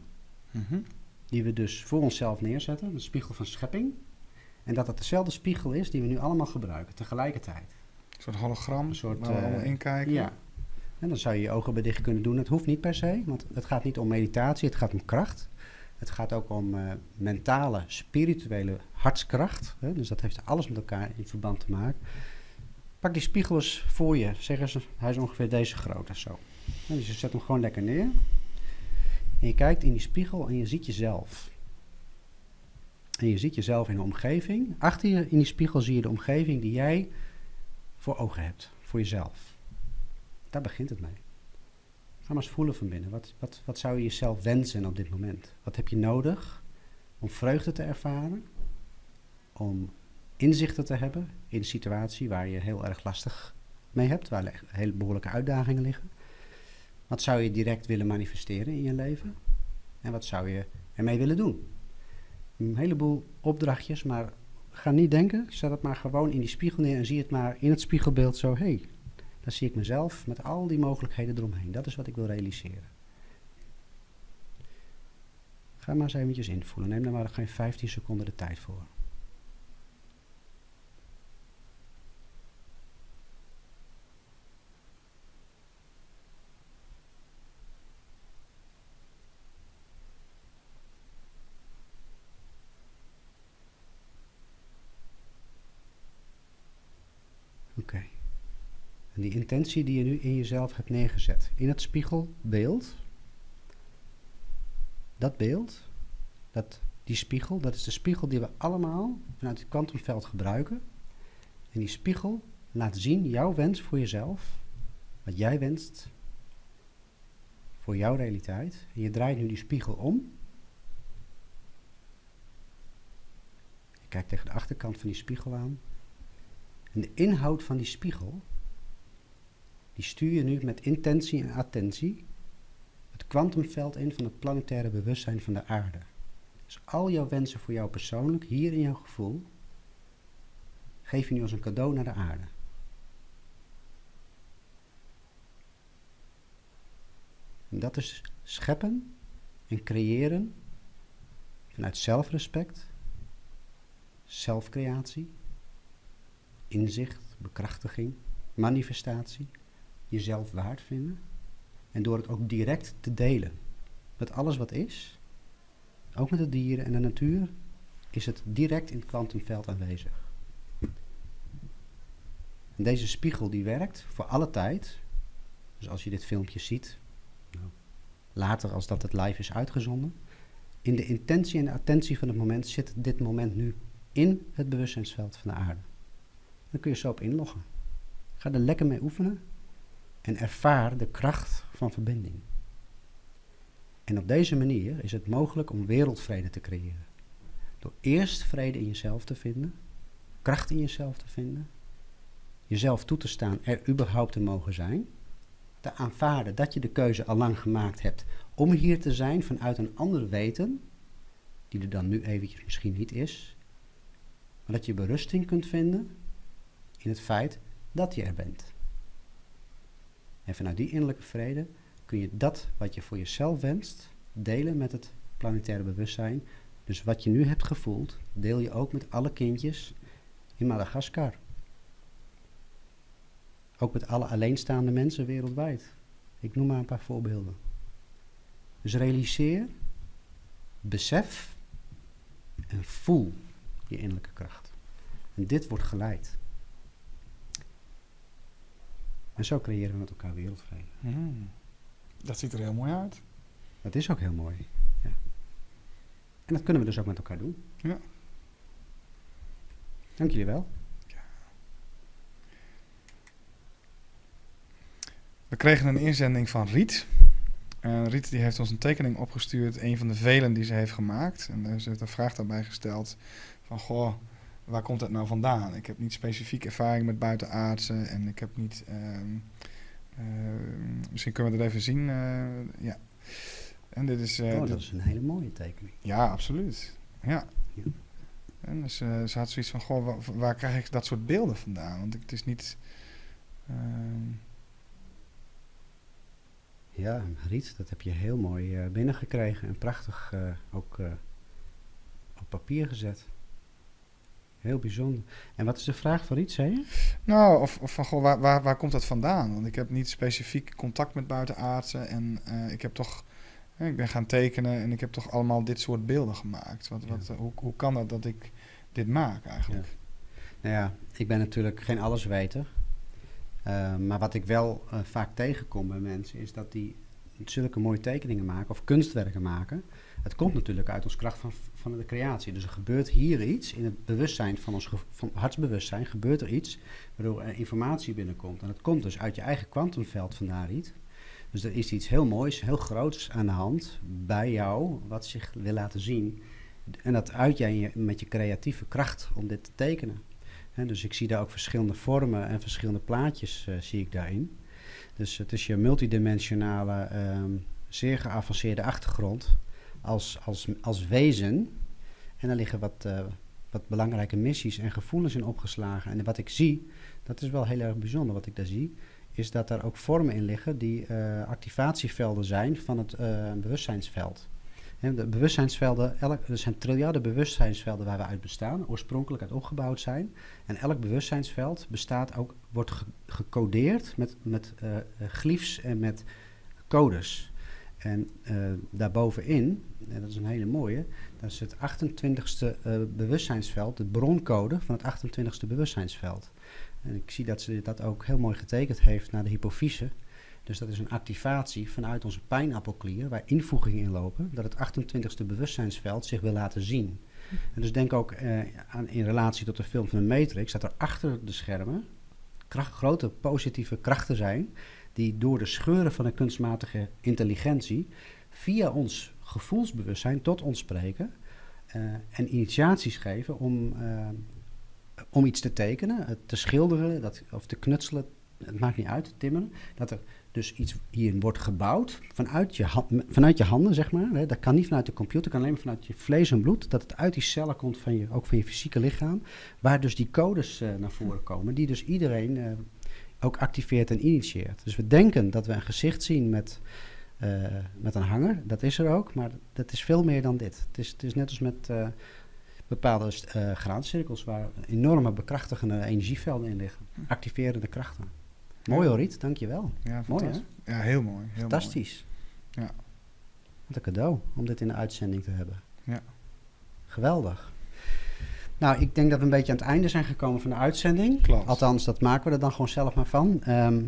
Mhm. Die we dus voor onszelf neerzetten, een spiegel van schepping. En dat het dezelfde spiegel is die we nu allemaal gebruiken tegelijkertijd. Een soort hologram, Een soort, waar we eh, allemaal in kijken. Ja. En dan zou je je ogen bij dicht kunnen doen. Het hoeft niet per se, want het gaat niet om meditatie, het gaat om kracht. Het gaat ook om eh, mentale, spirituele hartskracht. Hè? Dus dat heeft alles met elkaar in verband te maken. Pak die spiegel eens voor je. Zeg eens, hij is ongeveer deze groot of zo. En dus je zet hem gewoon lekker neer. En je kijkt in die spiegel en je ziet jezelf. En je ziet jezelf in de omgeving. Achter je in die spiegel zie je de omgeving die jij voor ogen hebt. Voor jezelf. Daar begint het mee. Ga maar eens voelen van binnen. Wat, wat, wat zou je jezelf wensen op dit moment? Wat heb je nodig om vreugde te ervaren? Om inzichten te hebben in een situatie waar je heel erg lastig mee hebt, waar hele behoorlijke uitdagingen liggen. Wat zou je direct willen manifesteren in je leven? En wat zou je ermee willen doen? Een heleboel opdrachtjes, maar ga niet denken. Zet het maar gewoon in die spiegel neer en zie het maar in het spiegelbeeld zo. Hey, dan zie ik mezelf met al die mogelijkheden eromheen. Dat is wat ik wil realiseren. Ga maar eens eventjes invoelen. Neem daar maar geen 15 seconden de tijd voor. Oké. En die intentie die je nu in jezelf hebt neergezet, in het spiegelbeeld, dat beeld, dat, die spiegel, dat is de spiegel die we allemaal vanuit het kwantumveld gebruiken. En die spiegel laat zien jouw wens voor jezelf, wat jij wenst voor jouw realiteit. En je draait nu die spiegel om. Je kijkt tegen de achterkant van die spiegel aan. En de inhoud van die spiegel, die stuur je nu met intentie en attentie het kwantumveld in van het planetaire bewustzijn van de aarde. Dus al jouw wensen voor jou persoonlijk, hier in jouw gevoel, geef je nu als een cadeau naar de aarde. En dat is scheppen en creëren vanuit zelfrespect, zelfcreatie, inzicht, bekrachtiging, manifestatie, jezelf waard vinden. En door het ook direct te delen met alles wat is, ook met de dieren en de natuur, is het direct in het kwantumveld aanwezig. En deze spiegel die werkt voor alle tijd. Dus als je dit filmpje ziet, nou, later als dat het live is uitgezonden, in de intentie en de attentie van het moment zit dit moment nu in het bewustzijnsveld van de aarde. Dan kun je zo op inloggen. Ga er lekker mee oefenen en ervaar de kracht van verbinding. En op deze manier is het mogelijk om wereldvrede te creëren. Door eerst vrede in jezelf te vinden, kracht in jezelf te vinden, jezelf toe te staan er überhaupt te mogen zijn, te aanvaarden dat je de keuze al lang gemaakt hebt om hier te zijn vanuit een ander weten, die er dan nu eventjes misschien niet is, maar dat je berusting kunt vinden in het feit dat je er bent. En vanuit die innerlijke vrede kun je dat wat je voor jezelf wenst delen met het planetaire bewustzijn. Dus wat je nu hebt gevoeld, deel je ook met alle kindjes in Madagaskar. Ook met alle alleenstaande mensen wereldwijd. Ik noem maar een paar voorbeelden. Dus realiseer, besef en voel je innerlijke kracht. En dit wordt geleid. En zo creëren we met elkaar wereldvrede. Hmm. Dat ziet er heel mooi uit. Dat is ook heel mooi. Ja. En dat kunnen we dus ook met elkaar doen. Ja. Dank jullie wel. We kregen een inzending van Riet. Riet die heeft ons een tekening opgestuurd, een van de velen die ze heeft gemaakt. En ze heeft een vraag daarbij gesteld van, goh, waar komt het nou vandaan? Ik heb niet specifiek ervaring met buitenaardse en ik heb niet... ehm, eh, misschien kunnen we dat even zien. eh, ja. En dit is... eh, oh, dit- dat is een hele mooie tekening. ja, absoluut. Ja. Ja. En dus, eh, ze had zoiets van, goh, waar, waar krijg ik dat soort beelden vandaan? Want het is niet... ehm, Ja, Riet, dat heb je heel mooi binnengekregen en prachtig ook op papier gezet. Heel bijzonder. En wat is de vraag van Riet, zei je? Nou, of, of van, goh, waar, waar, waar komt dat vandaan? Want ik heb niet specifiek contact met buitenaardse en eh, ik heb toch... eh, ik ben gaan tekenen en ik heb toch allemaal dit soort beelden gemaakt. Wat, Ja. wat, hoe, hoe kan dat dat ik dit maak eigenlijk? Nou ja, ik ben natuurlijk geen allesweter. Eh, maar wat ik wel eh, vaak tegenkom bij mensen is dat die zulke mooie tekeningen maken of kunstwerken maken. Het komt natuurlijk uit ons kracht van, van de creatie. Dus er gebeurt hier iets in het bewustzijn van ons van hartsbewustzijn, gebeurt er iets waardoor informatie binnenkomt. En dat komt dus uit je eigen kwantumveld vandaar iets. Dus er is iets heel moois, heel groots aan de hand bij jou, wat zich wil laten zien. En dat uit jij met je creatieve kracht om dit te tekenen. Dus ik zie daar ook verschillende vormen en verschillende plaatjes eh, zie ik daarin. Dus het is je multidimensionale, ehm, zeer geavanceerde achtergrond als, als, als wezen. En daar liggen wat, eh, wat belangrijke missies en gevoelens in opgeslagen. En wat ik zie, dat is wel heel erg bijzonder wat ik daar zie, is dat er ook vormen in liggen die eh, activatievelden zijn van het eh, bewustzijnsveld. De bewustzijnsvelden, elk, er zijn triljarden bewustzijnsvelden waar we uit bestaan, oorspronkelijk uit opgebouwd zijn. En elk bewustzijnsveld bestaat ook, wordt ge- gecodeerd met, met eh, glyphs en met codes. En eh, daarbovenin, en dat is een hele mooie, dat is het 28ste eh, bewustzijnsveld, de broncode van het 28ste bewustzijnsveld. En ik zie dat ze dat ook heel mooi getekend heeft naar de hypofyse. Dus dat is een activatie vanuit onze pijnappelklier, waar invoegingen in lopen, dat het 28ste bewustzijnsveld zich wil laten zien. En dus denk ook eh, aan, in relatie tot de film van de Matrix, dat er achter de schermen grote positieve krachten zijn, die door de scheuren van de kunstmatige intelligentie via ons gevoelsbewustzijn tot ons spreken eh, en initiaties geven om, eh, om iets te tekenen, het te schilderen dat, of te knutselen, het maakt niet uit, te timmeren, dat er dus iets hierin wordt gebouwd vanuit je, vanuit je handen, zeg maar. Hè. Dat kan niet vanuit de computer, kan alleen vanuit je vlees en bloed. Dat het uit die cellen komt, van je, ook van je fysieke lichaam. Waar dus die codes eh, naar voren komen, die dus iedereen eh, ook activeert en initieert. Dus we denken dat we een gezicht zien met, eh, met een hanger. Dat is er ook, maar dat is veel meer dan dit. Het is, het is net als met eh, bepaalde eh graancirkels waar enorme bekrachtigende energievelden in liggen. Activerende krachten. Mooi hoor, Riet, dankjewel. Ja, Mooi, fantastisch. Ja, heel mooi. Heel Fantastisch. Ja. Wat een cadeau om dit in de uitzending te hebben. Ja. Geweldig. Nou, ik denk dat we een beetje aan het einde zijn gekomen van de uitzending. Klopt. Althans, dat maken we er dan gewoon zelf maar van. Ehm,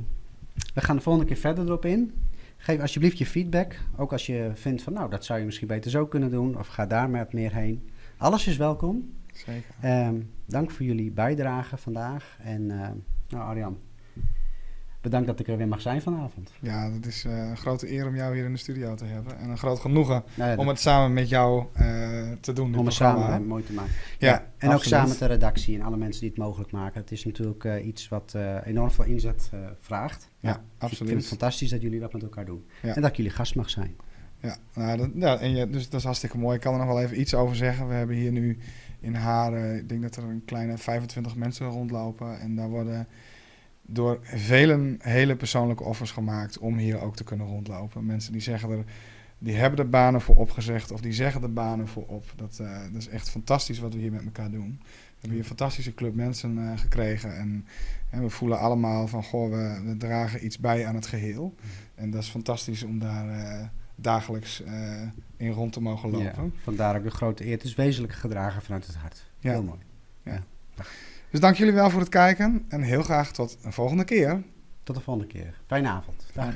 we gaan de volgende keer verder erop in. Geef alsjeblieft je feedback. Ook als je vindt van, nou, dat zou je misschien beter zo kunnen doen. Of ga daar maar meer heen. Alles is welkom. Zeker. Ehm, dank voor jullie bijdrage vandaag. En ehm, nou, Arjan, bedankt dat ik er weer mag zijn vanavond. Ja, het is eh, een grote eer om jou hier in de studio te hebben. En een groot genoegen Nou ja, om het samen met jou eh, te doen. om het programma. samen mooi te maken. Ja, en ook absoluut. samen met de redactie en alle mensen die het mogelijk maken. Het is natuurlijk eh, iets wat enorm veel inzet vraagt. Ja, Ik vind het absoluut. fantastisch dat jullie dat met elkaar doen. En dat ik jullie gast mag zijn. Ja, nou, dat, ja en je, dus dat is hartstikke mooi. Ik kan er nog wel even iets over zeggen. We hebben hier nu in Haren, ik denk dat er een kleine 25 mensen rondlopen. En daar worden door velen hele persoonlijke offers gemaakt om hier ook te kunnen rondlopen. Mensen die zeggen er, die hebben er banen voor opgezegd of die zeggen er banen voor op. Dat, eh, dat is echt fantastisch wat we hier met elkaar doen. We hebben hier een fantastische club mensen eh, gekregen. En, en we voelen allemaal van, goh, we, we dragen iets bij aan het geheel. En dat is fantastisch om daar eh, dagelijks in rond te mogen lopen. Ja, vandaar ook de grote eer. Het is wezenlijk gedragen vanuit het hart. Ja. Heel mooi. Dus dank jullie wel voor het kijken en heel graag tot een volgende keer. Tot de volgende keer. Fijne avond. Dag.